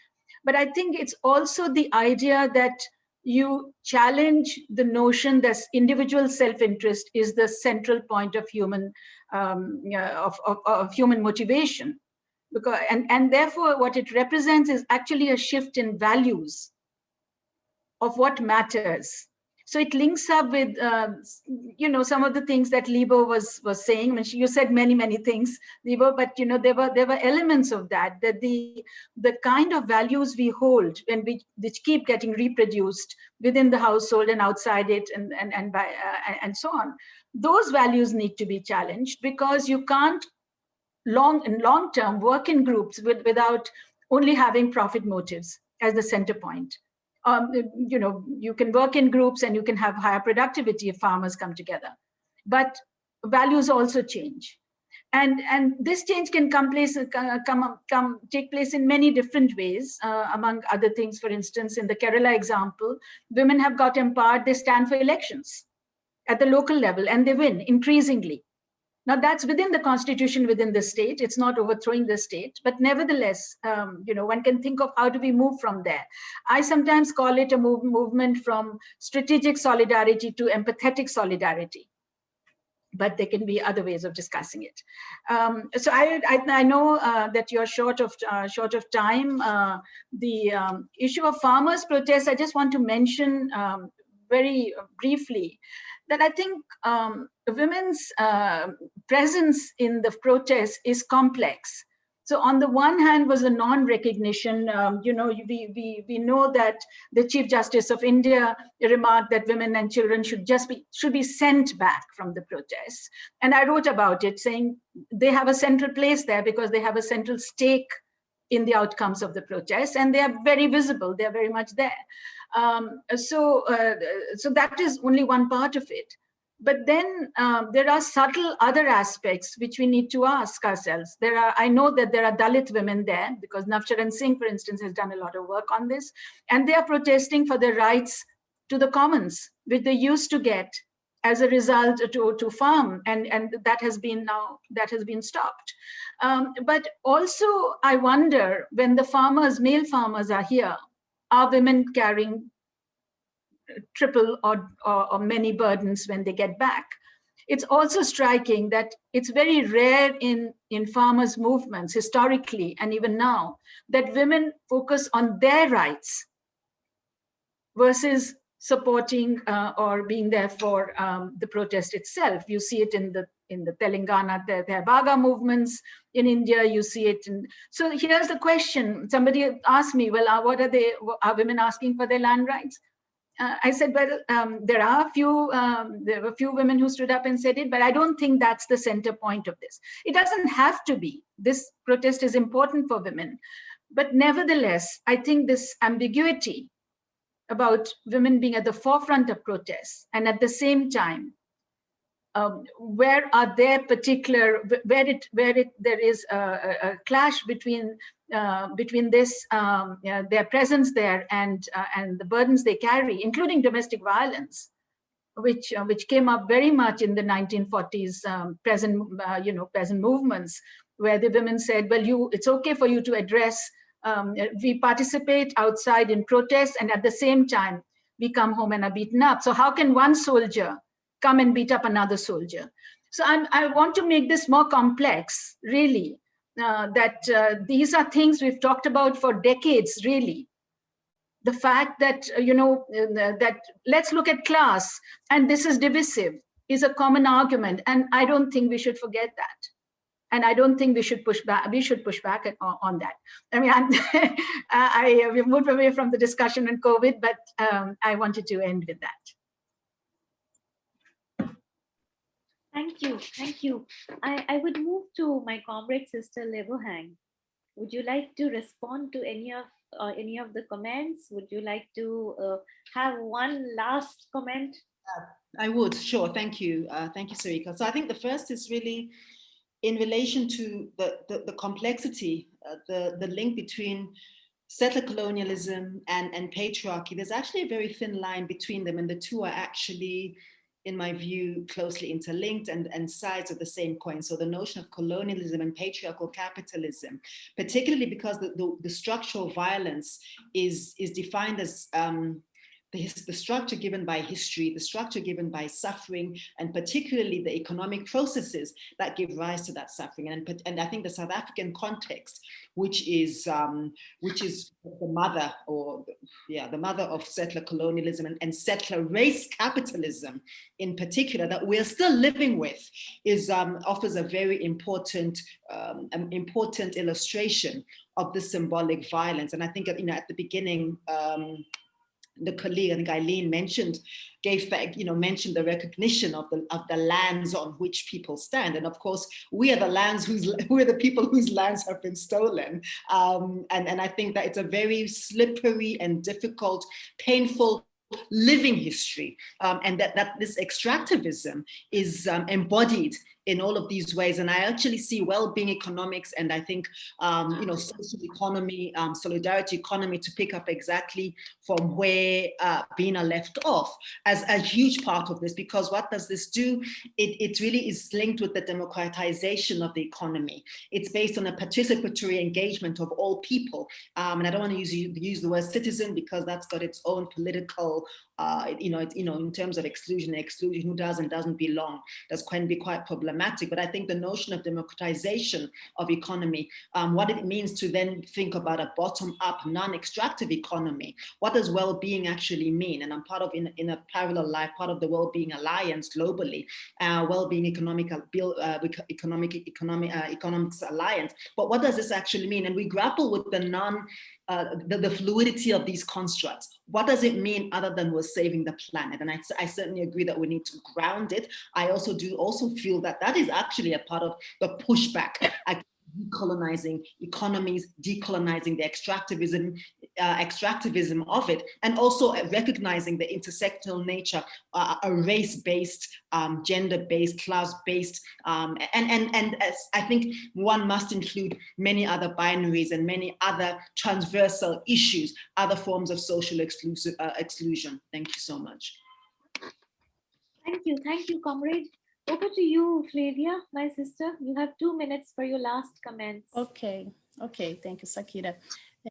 C: but I think it's also the idea that you challenge the notion that individual self-interest is the central point of human um, of, of, of, human motivation because and and therefore what it represents is actually a shift in values of what matters so it links up with, uh, you know, some of the things that Libo was was saying. I mean, you said many, many things, Libo, but you know, there were there were elements of that. That the the kind of values we hold and we which keep getting reproduced within the household and outside it, and and and by uh, and so on. Those values need to be challenged because you can't long in long term work in groups with, without only having profit motives as the center point um, you know, you can work in groups and you can have higher productivity if farmers come together. But values also change. And, and this change can come place uh, come come take place in many different ways. Uh, among other things, for instance, in the Kerala example, women have got empowered. They stand for elections at the local level, and they win increasingly. Now that's within the constitution within the state. It's not overthrowing the state, but nevertheless, um, you know, one can think of how do we move from there. I sometimes call it a move, movement from strategic solidarity to empathetic solidarity but there can be other ways of discussing it. Um, so I, I, I know uh, that you're short of uh, short of time. Uh, the um, issue of farmers' protests, I just want to mention um, very briefly that I think um, women's uh, presence in the protest is complex. So on the one hand was a non-recognition, um, you know, we, we, we know that the Chief Justice of India remarked that women and children should just be, should be sent back from the protests. And I wrote about it saying they have a central place there because they have a central stake in the outcomes of the protests and they are very visible, they're very much there. Um, so, uh, so that is only one part of it. But then um, there are subtle other aspects which we need to ask ourselves. There are, I know that there are Dalit women there because Navsharan Singh, for instance, has done a lot of work on this, and they are protesting for their rights to the commons, which they used to get as a result to, to farm and, and that has been now that has been stopped. Um, but also I wonder when the farmers, male farmers are here, are women carrying triple or, or, or many burdens when they get back? It's also striking that it's very rare in, in farmers' movements historically and even now that women focus on their rights versus supporting uh, or being there for um, the protest itself. You see it in the in the Telangana, the, the movements in India, you see it. In, so here's the question. Somebody asked me, well, uh, what are they, are women asking for their land rights? Uh, I said, well, um, there are a few, um, there were a few women who stood up and said it, but I don't think that's the center point of this. It doesn't have to be. This protest is important for women. But nevertheless, I think this ambiguity about women being at the forefront of protests and at the same time um, where are there particular where it where it there is a, a clash between uh, between this um, know, their presence there and uh, and the burdens they carry including domestic violence which uh, which came up very much in the 1940s um, present uh, you know present movements where the women said well you it's okay for you to address um, we participate outside in protests and at the same time we come home and are beaten up. So how can one soldier come and beat up another soldier? So I'm, i want to make this more complex, really, uh, that uh, these are things we've talked about for decades, really. The fact that, uh, you know, uh, that let's look at class and this is divisive is a common argument. And I don't think we should forget that and I don't think we should push back. We should push back on, that. I mean, (laughs) I, we've moved away from the discussion on COVID, but um, I wanted to end with that.
A: Thank you, thank you. I, I would move to my comrade sister Lebohang. Would you like to respond to any of uh, any of the comments? Would you like to uh, have one last comment?
D: Uh, I would, sure. Thank you. Uh, thank you, Sarika. So I think the first is really in relation to the, the, the complexity, uh, the, the link between settler colonialism and, and patriarchy, there's actually a very thin line between them and the two are actually, in my view, closely interlinked and, and sides of the same coin. So the notion of colonialism and patriarchal capitalism, particularly because the, the, the structural violence is, is defined as um, the, the structure given by history, the structure given by suffering, and particularly the economic processes that give rise to that suffering. And, and I think the South African context, which is um, which is the mother or yeah, the mother of settler colonialism and, and settler race capitalism in particular that we're still living with is um, offers a very important um, important illustration of the symbolic violence. And I think you know at the beginning um, the colleague, think Eileen mentioned, gave back, you know, mentioned the recognition of the of the lands on which people stand. And of course, we are the lands whose (laughs) we're the people whose lands have been stolen. Um, and, and I think that it's a very slippery and difficult, painful living history um, and that, that this extractivism is um, embodied in all of these ways. And I actually see well-being economics and I think, um, you know, social economy, um, solidarity economy to pick up exactly from where uh, Bina left off as a huge part of this, because what does this do? It, it really is linked with the democratization of the economy. It's based on a participatory engagement of all people. Um, and I don't want to use, use the word citizen because that's got its own political uh, you know, it's, you know, in terms of exclusion, exclusion, who does and doesn't belong, that's can be quite problematic. But I think the notion of democratization of economy, um, what it means to then think about a bottom-up, non-extractive economy, what does well-being actually mean? And I'm part of, in, in a parallel life, part of the Well-Being Alliance globally, uh, Well-Being Economic, uh, Economic, Economic, uh, Economics Alliance. But what does this actually mean? And we grapple with the non uh, the, the, fluidity of these constructs. What does it mean other than we're saving the planet? And I, I, certainly agree that we need to ground it. I also do also feel that that is actually a part of the pushback decolonizing economies, decolonizing the extractivism, uh, extractivism of it, and also recognizing the intersectional nature, uh, a race-based, um, gender-based, class-based, um, and, and, and I think one must include many other binaries and many other transversal issues, other forms of social exclusive, uh, exclusion. Thank you so much.
A: Thank you. Thank you, comrade. Over to you, Flavia, my sister. You have two minutes for your last comments.
E: Ok, ok, thank you, Sakira.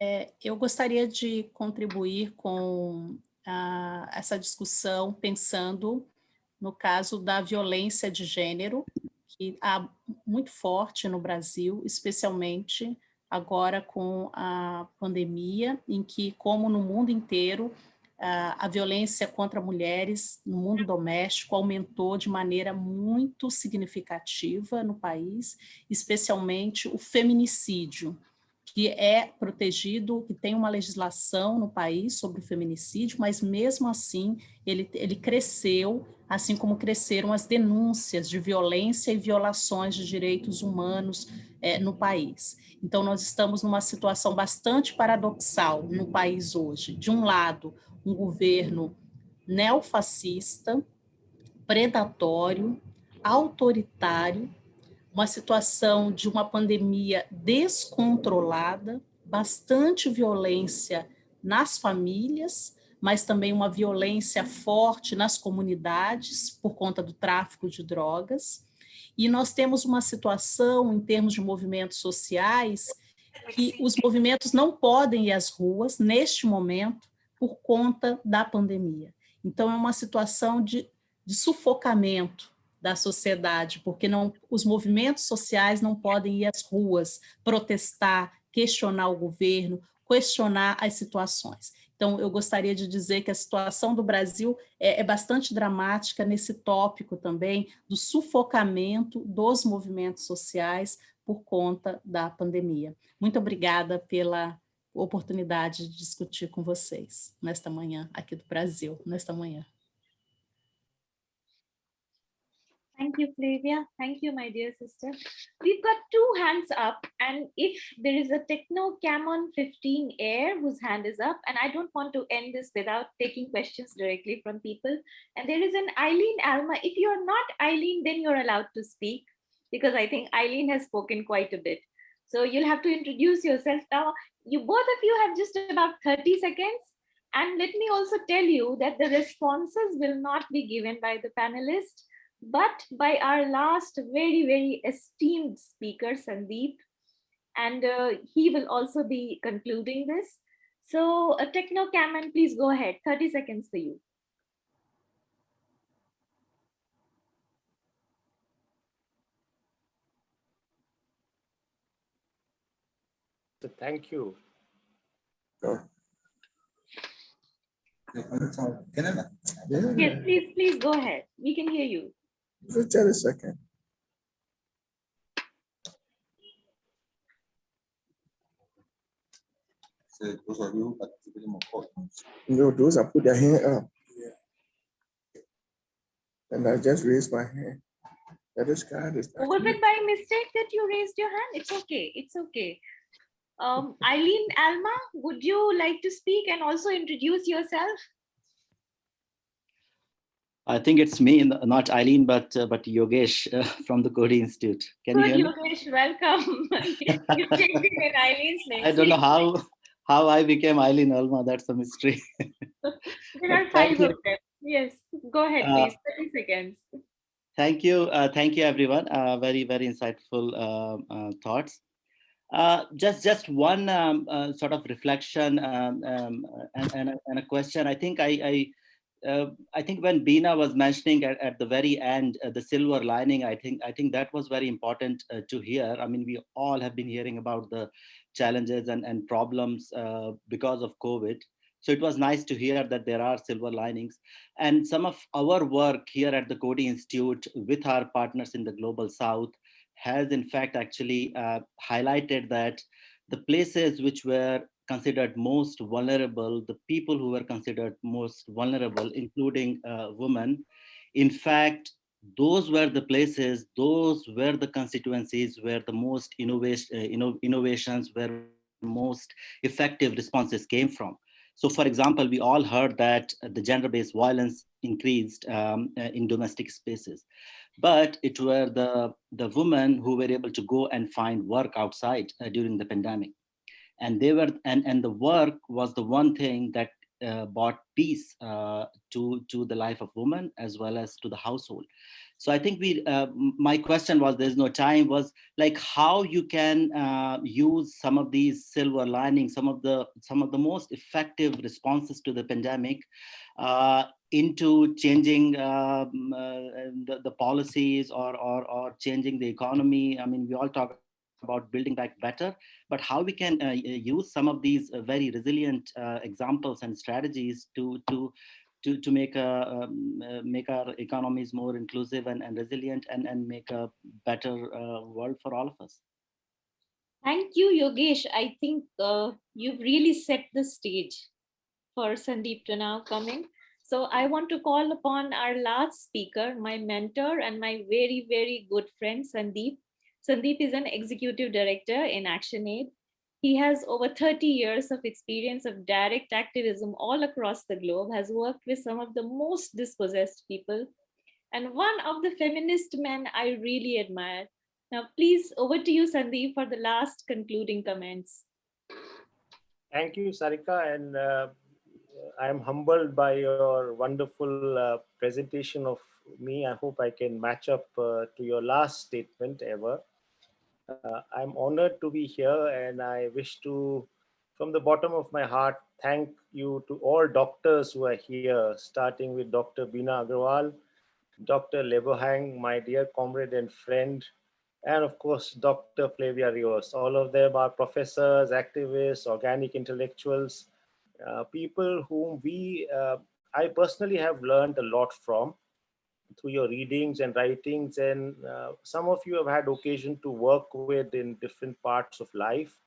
E: É, eu gostaria de contribuir com a, essa discussão pensando no caso da violência de gênero, que há muito forte no Brasil, especialmente agora com a pandemia, em que, como no mundo inteiro, a violência contra mulheres no mundo doméstico aumentou de maneira muito significativa no país, especialmente o feminicídio, que é protegido, que tem uma legislação no país sobre o feminicídio, mas mesmo assim ele, ele cresceu, assim como cresceram as denúncias de violência e violações de direitos humanos é, no país. Então nós estamos numa situação bastante paradoxal no país hoje. De um lado, um governo neofascista, predatório, autoritário, uma situação de uma pandemia descontrolada, bastante violência nas famílias, mas também uma violência forte nas comunidades por conta do tráfico de drogas. E nós temos uma situação, em termos de movimentos sociais, que os movimentos não podem ir às ruas, neste momento, por conta da pandemia. Então, é uma situação de, de sufocamento da sociedade, porque não, os movimentos sociais não podem ir às ruas, protestar, questionar o governo, questionar as situações. Então, eu gostaria de dizer que a situação do Brasil é, é, bastante dramática nesse tópico também do sufocamento dos movimentos sociais por conta da pandemia. Muito obrigada pela oportunidade de discutir com vocês nesta manhã, aqui do Brasil, nesta manhã.
A: Thank you, Flavia. Thank you, my dear sister. We've got two hands up, and if there is a Tecno Camon 15 Air whose hand is up, and I don't want to end this without taking questions directly from people. And there is an Eileen Alma. If you're not Eileen, then you're allowed to speak, because I think Eileen has spoken quite a bit. So you'll have to introduce yourself now you both of you have just about 30 seconds. And let me also tell you that the responses will not be given by the panelists, but by our last very, very esteemed speaker, Sandeep. And uh, he will also be concluding this. So uh, Techno Cameron, please go ahead. 30 seconds for you.
F: Thank you.
A: Yes, please, please go ahead. We can hear you.
G: Just a second.
H: those of you participating
G: No, those are put their hand up. And I just raised my hand. That is God. Is
A: Was it by mistake that you raised your hand? It's okay. It's okay. Um, Eileen Alma, would you like to speak and also introduce yourself?
I: I think it's me, not Eileen, but uh, but Yogesh uh, (laughs) from the Coady Institute. Can
A: Good,
I: you hear
A: Yogesh, welcome. (laughs) you (laughs) changed in Eileen's name.
I: I don't know how how I became Eileen Alma. That's a mystery.
A: there are five of them. Yes, go ahead, uh, please. 30 seconds.
I: Thank you. Uh, thank you, everyone. Uh, very, very insightful uh, thoughts. Uh, just just one um, uh, sort of reflection um, um, and, and, a, and, a, question. I think I I, uh, I think when Bina was mentioning at, at the very end uh, the silver lining, I think I think that was very important uh, to hear. I mean, we all have been hearing about the challenges and and problems because of COVID. So it was nice to hear that there are silver linings. And some of our work here at the Coady Institute with our partners in the Global South has in fact actually uh, highlighted that the places which were considered most vulnerable, the people who were considered most vulnerable, including uh, women, in fact, those were the places, those were the constituencies where the most innovation, uh, inno innovations, where most effective responses came from. So for example, we all heard that the gender-based violence increased um, uh, in domestic spaces, but it were the, the women who were able to go and find work outside uh, during the pandemic. And they were, and, and the work was the one thing that uh, brought peace uh, to, to the life of women as well as to the household. So I think we, uh, my question was, there's no time, was like how you can uh, use some of these silver linings, some of the some of the most effective responses to the pandemic uh, into changing um, the, the policies or, or, or changing the economy. I mean, we all talk about building back better, but how we can uh, use some of these very resilient examples and strategies to, to, to, to make, a, um, uh, make our economies more inclusive and, and resilient and, and make a better uh, world for all of us.
A: Thank you, Yogesh. I think uh, you've really set the stage for Sandeep to now coming. So I want to call upon our last speaker, my mentor and my very, very good friend, Sandeep. Sandeep is an executive director in ActionAid. He has over 30 years of experience of direct activism all across the globe, has worked with some of the most dispossessed people, and one of the feminist men I really admire. Now, please, over to you, Sandeep, for the last concluding comments.
F: Thank you, Sarika, and uh, I am humbled by your wonderful uh, presentation of me. I hope I can match up uh, to your last statement ever. Uh, I'm honored to be here and I wish to, from the bottom of my heart, thank you to all doctors who are here, starting with Dr. Bina Agarwal, Dr. Lebohang, my dear comrade and friend, and of course, Dr. Flavia Rios. All of them are professors, activists, organic intellectuals, uh, people whom we, uh, I personally have learned a lot from through your readings and writings and uh, some of you have had occasion to work with in different parts of life.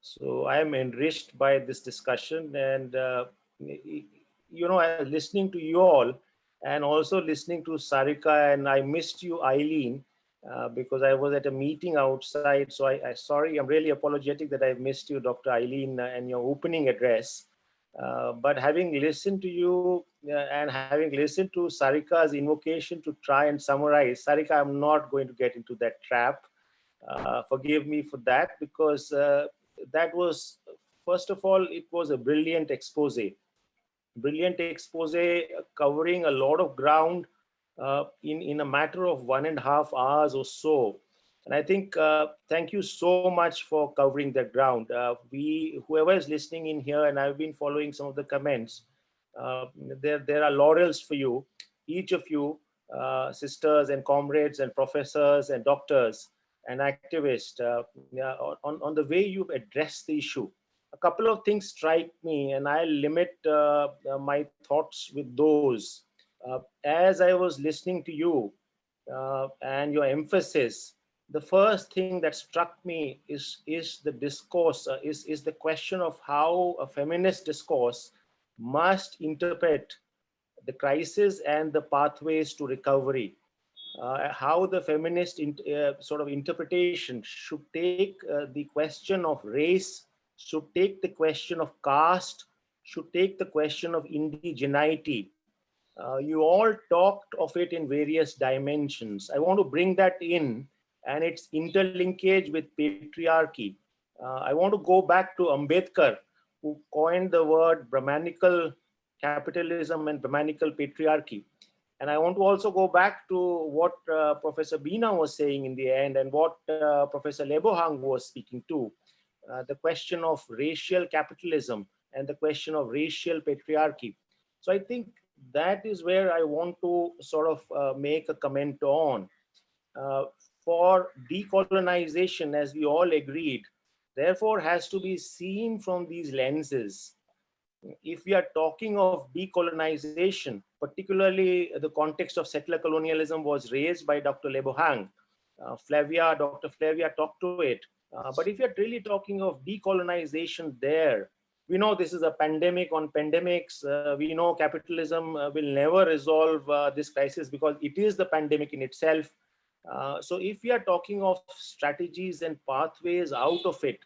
F: So I am enriched by this discussion and uh, you know, listening to you all and also listening to Sarika and I missed you, Eileen, uh, because I was at a meeting outside. So I, I, sorry, I'm really apologetic that I missed you, Dr. Eileen, uh, and your opening address. Uh, but having listened to you and having listened to Sarika's invocation to try and summarize, Sarika, I'm not going to get into that trap. Uh, forgive me for that because uh, that was, first of all, it was a brilliant expose. Brilliant expose covering a lot of ground uh, in, in a matter of one and a half hours or so. And I think, uh, thank you so much for covering that ground. Uh, we, whoever is listening in here, and I've been following some of the comments, uh, there, there are laurels for you, each of you, uh, sisters and comrades and professors and doctors and activists, uh, on, on the way you've addressed the issue. A couple of things strike me, and I'll limit uh, my thoughts with those. as I was listening to you and your emphasis, the first thing that struck me is is the discourse uh, is is the question of how a feminist discourse must interpret the crisis and the pathways to recovery. Uh, how the feminist in, uh, sort of interpretation should take uh, the question of race should take the question of caste should take the question of indigeneity. Uh, you all talked of it in various dimensions. I want to bring that in and its interlinkage with patriarchy. Uh, I want to go back to Ambedkar, who coined the word Brahmanical capitalism and Brahmanical patriarchy. And I want to also go back to what uh, Professor Bina was saying in the end and what uh, Professor Lebohang was speaking to, uh, the question of racial capitalism and the question of racial patriarchy. So I think that is where I want to sort of uh, make a comment on. Uh, for decolonization, as we all agreed, therefore has to be seen from these lenses. If we are talking of decolonization, particularly the context of settler colonialism was raised by Dr. Lebohang. Uh, Flavia, Dr. Flavia talked to it. Uh, but if you're really talking of decolonization there, we know this is a pandemic on pandemics. Uh, we know capitalism uh, will never resolve uh, this crisis because it is the pandemic in itself. Uh, so if we are talking of strategies and pathways out of it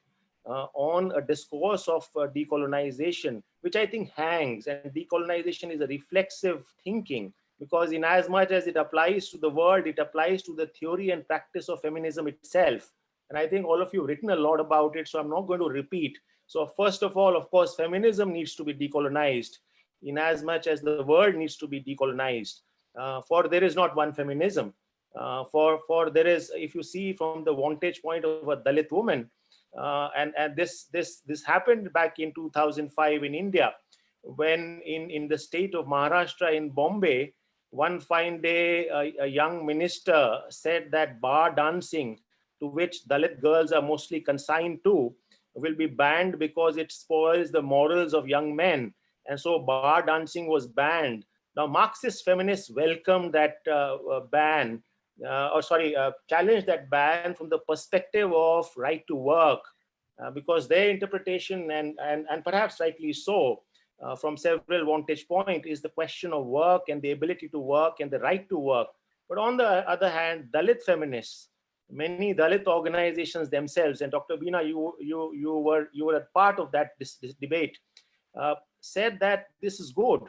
F: uh, on a discourse of uh, decolonization, which I think hangs and decolonization is a reflexive thinking because in as much as it applies to the world, it applies to the theory and practice of feminism itself. And I think all of you have written a lot about it, so I'm not going to repeat. So first of all, of course, feminism needs to be decolonized in as much as the world needs to be decolonized. Uh, for there is not one feminism. Uh, for, for there is, if you see from the vantage point of a Dalit woman, uh, and, and this, this, this happened back in 2005 in India, when in, in the state of Maharashtra in Bombay, one fine day, a, a young minister said that bar dancing, to which Dalit girls are mostly consigned to, will be banned because it spoils the morals of young men. And so bar dancing was banned. Now, Marxist feminists welcomed that uh, uh, ban, or sorry, uh, challenged that ban from the perspective of right to work, uh, because their interpretation, and, and, and perhaps rightly so, uh, from several vantage point is the question of work and the ability to work and the right to work. But on the other hand, Dalit feminists, many Dalit organizations themselves, and Dr. Bina, you, you, you, were, you were a part of that this, this debate, uh, said that this is good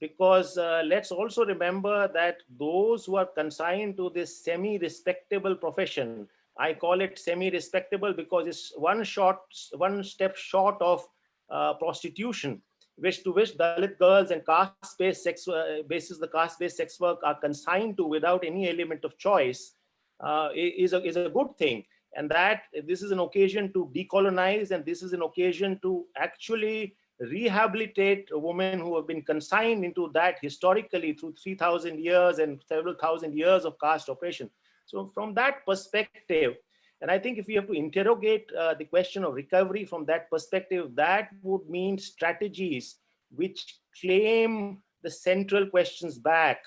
F: because uh, let's also remember that those who are consigned to this semi-respectable profession, I call it semi-respectable because it's one short, one step short of uh, prostitution which to which Dalit girls and caste-based sex uh, basis the caste-based sex work are consigned to without any element of choice uh, is, a, is a good thing. And that this is an occasion to decolonize and this is an occasion to actually rehabilitate women who have been consigned into that historically through 3000 years and several thousand years of caste oppression. So from that perspective, and I think if we have to interrogate uh, the question of recovery from that perspective, that would mean strategies which claim the central questions back.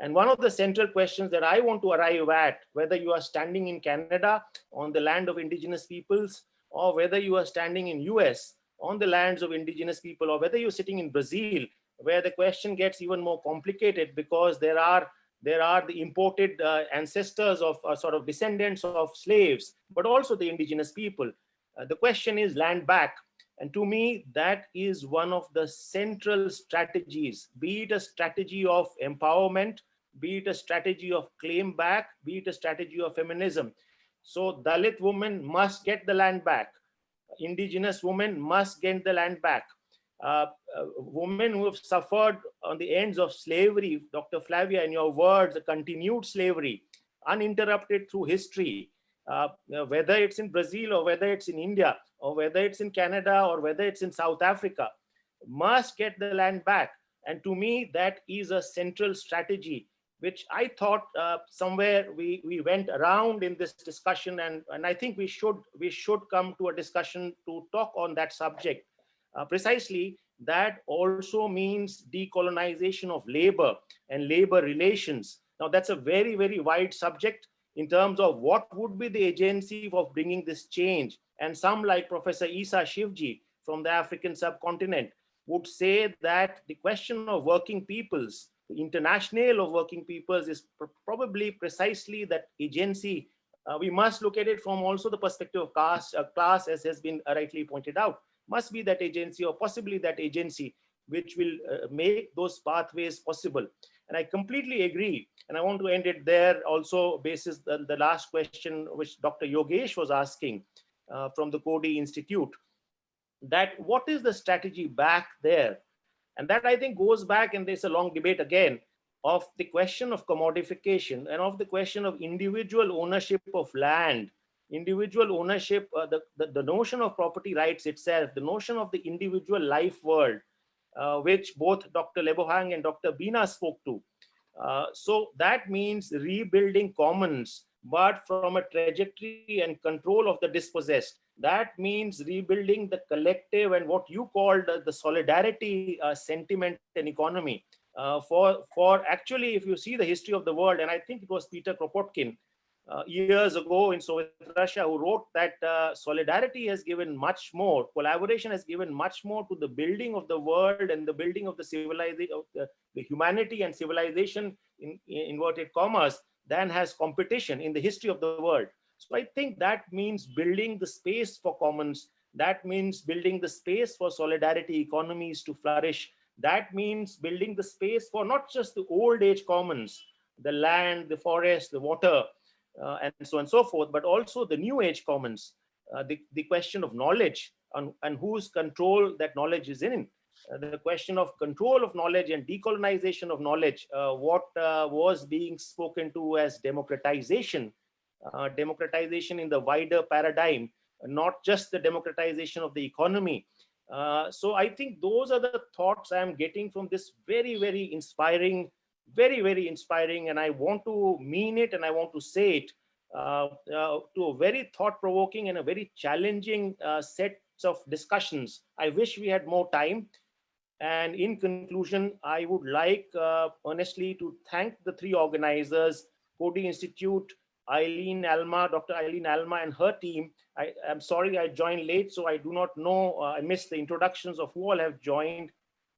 F: And one of the central questions that I want to arrive at, whether you are standing in Canada on the land of indigenous peoples, or whether you are standing in US on the lands of indigenous people, or whether you're sitting in Brazil, where the question gets even more complicated because there are there are the imported uh, ancestors of uh, sort of descendants of slaves, but also the indigenous people. Uh, the question is land back. And to me, that is one of the central strategies, be it a strategy of empowerment, be it a strategy of claim back, be it a strategy of feminism. So Dalit women must get the land back. Indigenous women must get the land back uh, uh, women who have suffered on the ends of slavery, Dr. Flavia, in your words, continued slavery, uninterrupted through history, uh, whether it's in Brazil or whether it's in India or whether it's in Canada or whether it's in South Africa, must get the land back. And to me, that is a central strategy, which I thought uh, somewhere we, we went around in this discussion. And, and I think we should, we should come to a discussion to talk on that subject uh, precisely that also means decolonization of labor and labor relations. Now that's a very, very wide subject in terms of what would be the agency of bringing this change. And some like Professor Issa Shivji from the African subcontinent would say that the question of working peoples, the international of working peoples is pr probably precisely that agency. Uh, we must look at it from also the perspective of caste, uh, class as has been rightly pointed out must be that agency or possibly that agency which will uh, make those pathways possible. And I completely agree. And I want to end it there also basis the, the last question which Dr. Yogesh was asking uh, from the Coady Institute, that what is the strategy back there? And that I think goes back and there's a long debate again of the question of commodification and of the question of individual ownership of land individual ownership, uh, the, the, the, notion of property rights itself, the notion of the individual life world, uh, which both Dr. Lebohang and Dr. Bina spoke to. Uh, so that means rebuilding commons, but from a trajectory and control of the dispossessed. That means rebuilding the collective and what you called the solidarity uh, sentiment and economy. Uh, for, for actually, if you see the history of the world, and I think it was Peter Kropotkin uh, years ago in Soviet Russia who wrote that uh, solidarity has given much more, collaboration has given much more to the building of the world and the building of the civilization, of the, the humanity and civilization in, in inverted commas than has competition in the history of the world. So I think that means building the space for commons. That means building the space for solidarity economies to flourish. That means building the space for not just the old age commons, the land, the forest, the water, uh, and so on and so forth, but also the new age commons, uh, the, the question of knowledge and, and whose control that knowledge is in. Uh, the question of control of knowledge and decolonization of knowledge, uh, what uh, was being spoken to as democratization, uh, democratization in the wider paradigm, not just the democratization of the economy. so I think those are the thoughts I'm getting from this very, very inspiring very, very inspiring. And I want to mean it and I want to say it uh, uh, to a very thought provoking and a very challenging uh, set of discussions. I wish we had more time. And in conclusion, I would like uh, honestly to thank the three organizers, Coady Institute, Eileen Alma, Dr. Eileen Alma and her team. I am sorry I joined late, so I do not know, uh, I missed the introductions of who all have joined.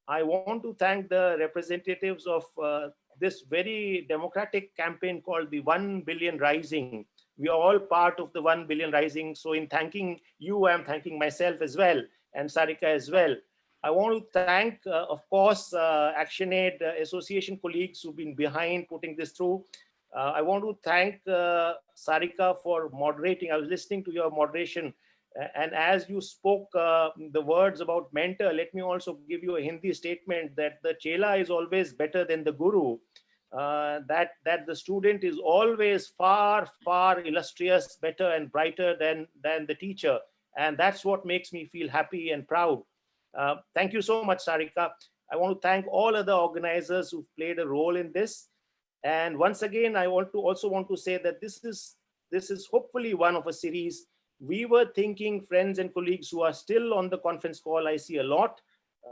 F: I want to thank the representatives of uh, this very democratic campaign called the 1 billion rising. We are all part of the 1 billion rising. So in thanking you, I'm thanking myself as well and Sarika as well. I want to thank, uh, of course, uh, ActionAid Association colleagues who've been behind putting this through. Uh, I want to thank uh, Sarika for moderating. I was listening to your moderation and as you spoke uh, the words about mentor, let me also give you a Hindi statement that the chela is always better than the guru. Uh, that that the student is always far far illustrious better and brighter than than the teacher and that's what makes me feel happy and proud uh, thank you so much sarika i want to thank all other organizers who played a role in this and once again i want to also want to say that this is this is hopefully one of a series we were thinking, friends and colleagues who are still on the conference call, I see a lot,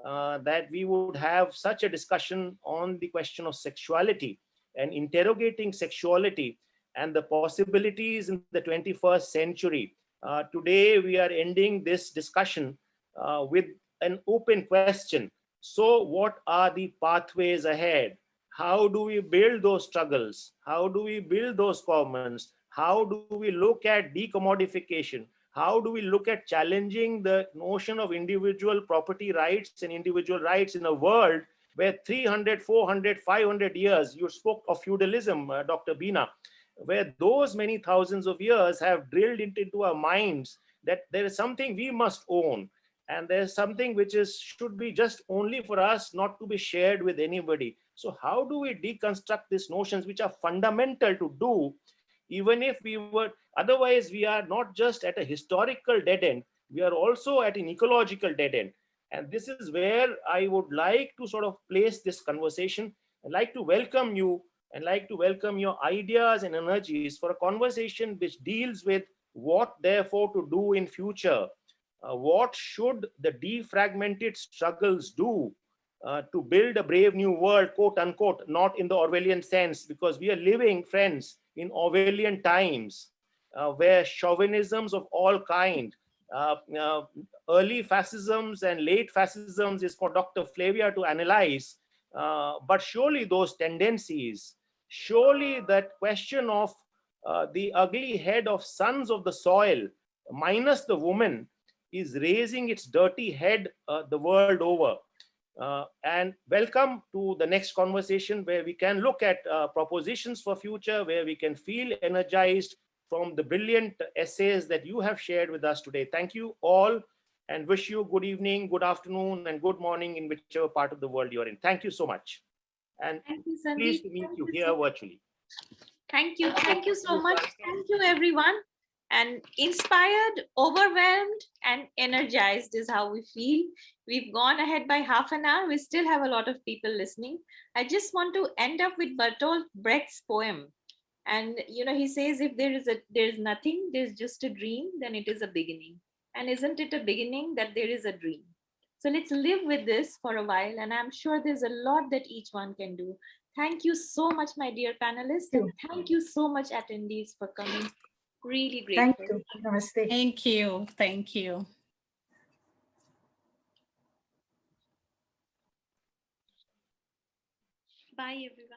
F: uh, that we would have such a discussion on the question of sexuality and interrogating sexuality and the possibilities in the 21st century. Uh, today, we are ending this discussion uh, with an open question. So what are the pathways ahead? How do we build those struggles? How do we build those commons? How do we look at decommodification? How do we look at challenging the notion of individual property rights and individual rights in a world where 300, 400, 500 years, you spoke of feudalism, uh, Dr. Bina, where those many thousands of years have drilled into our minds that there is something we must own and there's something which is should be just only for us not to be shared with anybody so how do we deconstruct these notions which are fundamental to do even if we were otherwise we are not just at a historical dead end we are also at an ecological dead end. And this is where i would like to sort of place this conversation. I'd like to welcome you and like to welcome your ideas and energies for a conversation which deals with what therefore to do in future. Uh, what should the defragmented struggles do uh, to build a brave new world quote unquote not in the orwellian sense because we are living friends in Orwellian times, uh, where chauvinisms of all kind, uh, uh, early fascisms and late fascisms is for Dr. Flavia to analyze, uh, but surely those tendencies, surely that question of the ugly head of sons of the soil, minus the woman, is raising its dirty head the world over. Uh, and welcome to the next conversation where we can look at uh, propositions for future, where we can feel energized from the brilliant essays that you have shared with us today. Thank you all and wish you good evening, good afternoon, and good morning in whichever part of the world you're in. Thank you so much. And
A: Thank you,
F: pleased to meet
A: Thank
F: you here virtually.
A: Thank you. Thank you so much. Thank you, everyone. And inspired, overwhelmed, and energized is how we feel. We've gone ahead by half an hour. We still have a lot of people listening. I just want to end up with Bertolt Brecht's poem. And you know, he says, if there is a there is nothing, there's just a dream, then it is a beginning. And isn't it a beginning that there is a dream? So let's live with this for a while. And I'm sure there's a lot that each one can do. Thank you so much, my dear panelists. And thank you so much, attendees, for coming. Really great.
C: Thank you. Namaste.
E: Thank you, thank you.
A: Bye, everyone.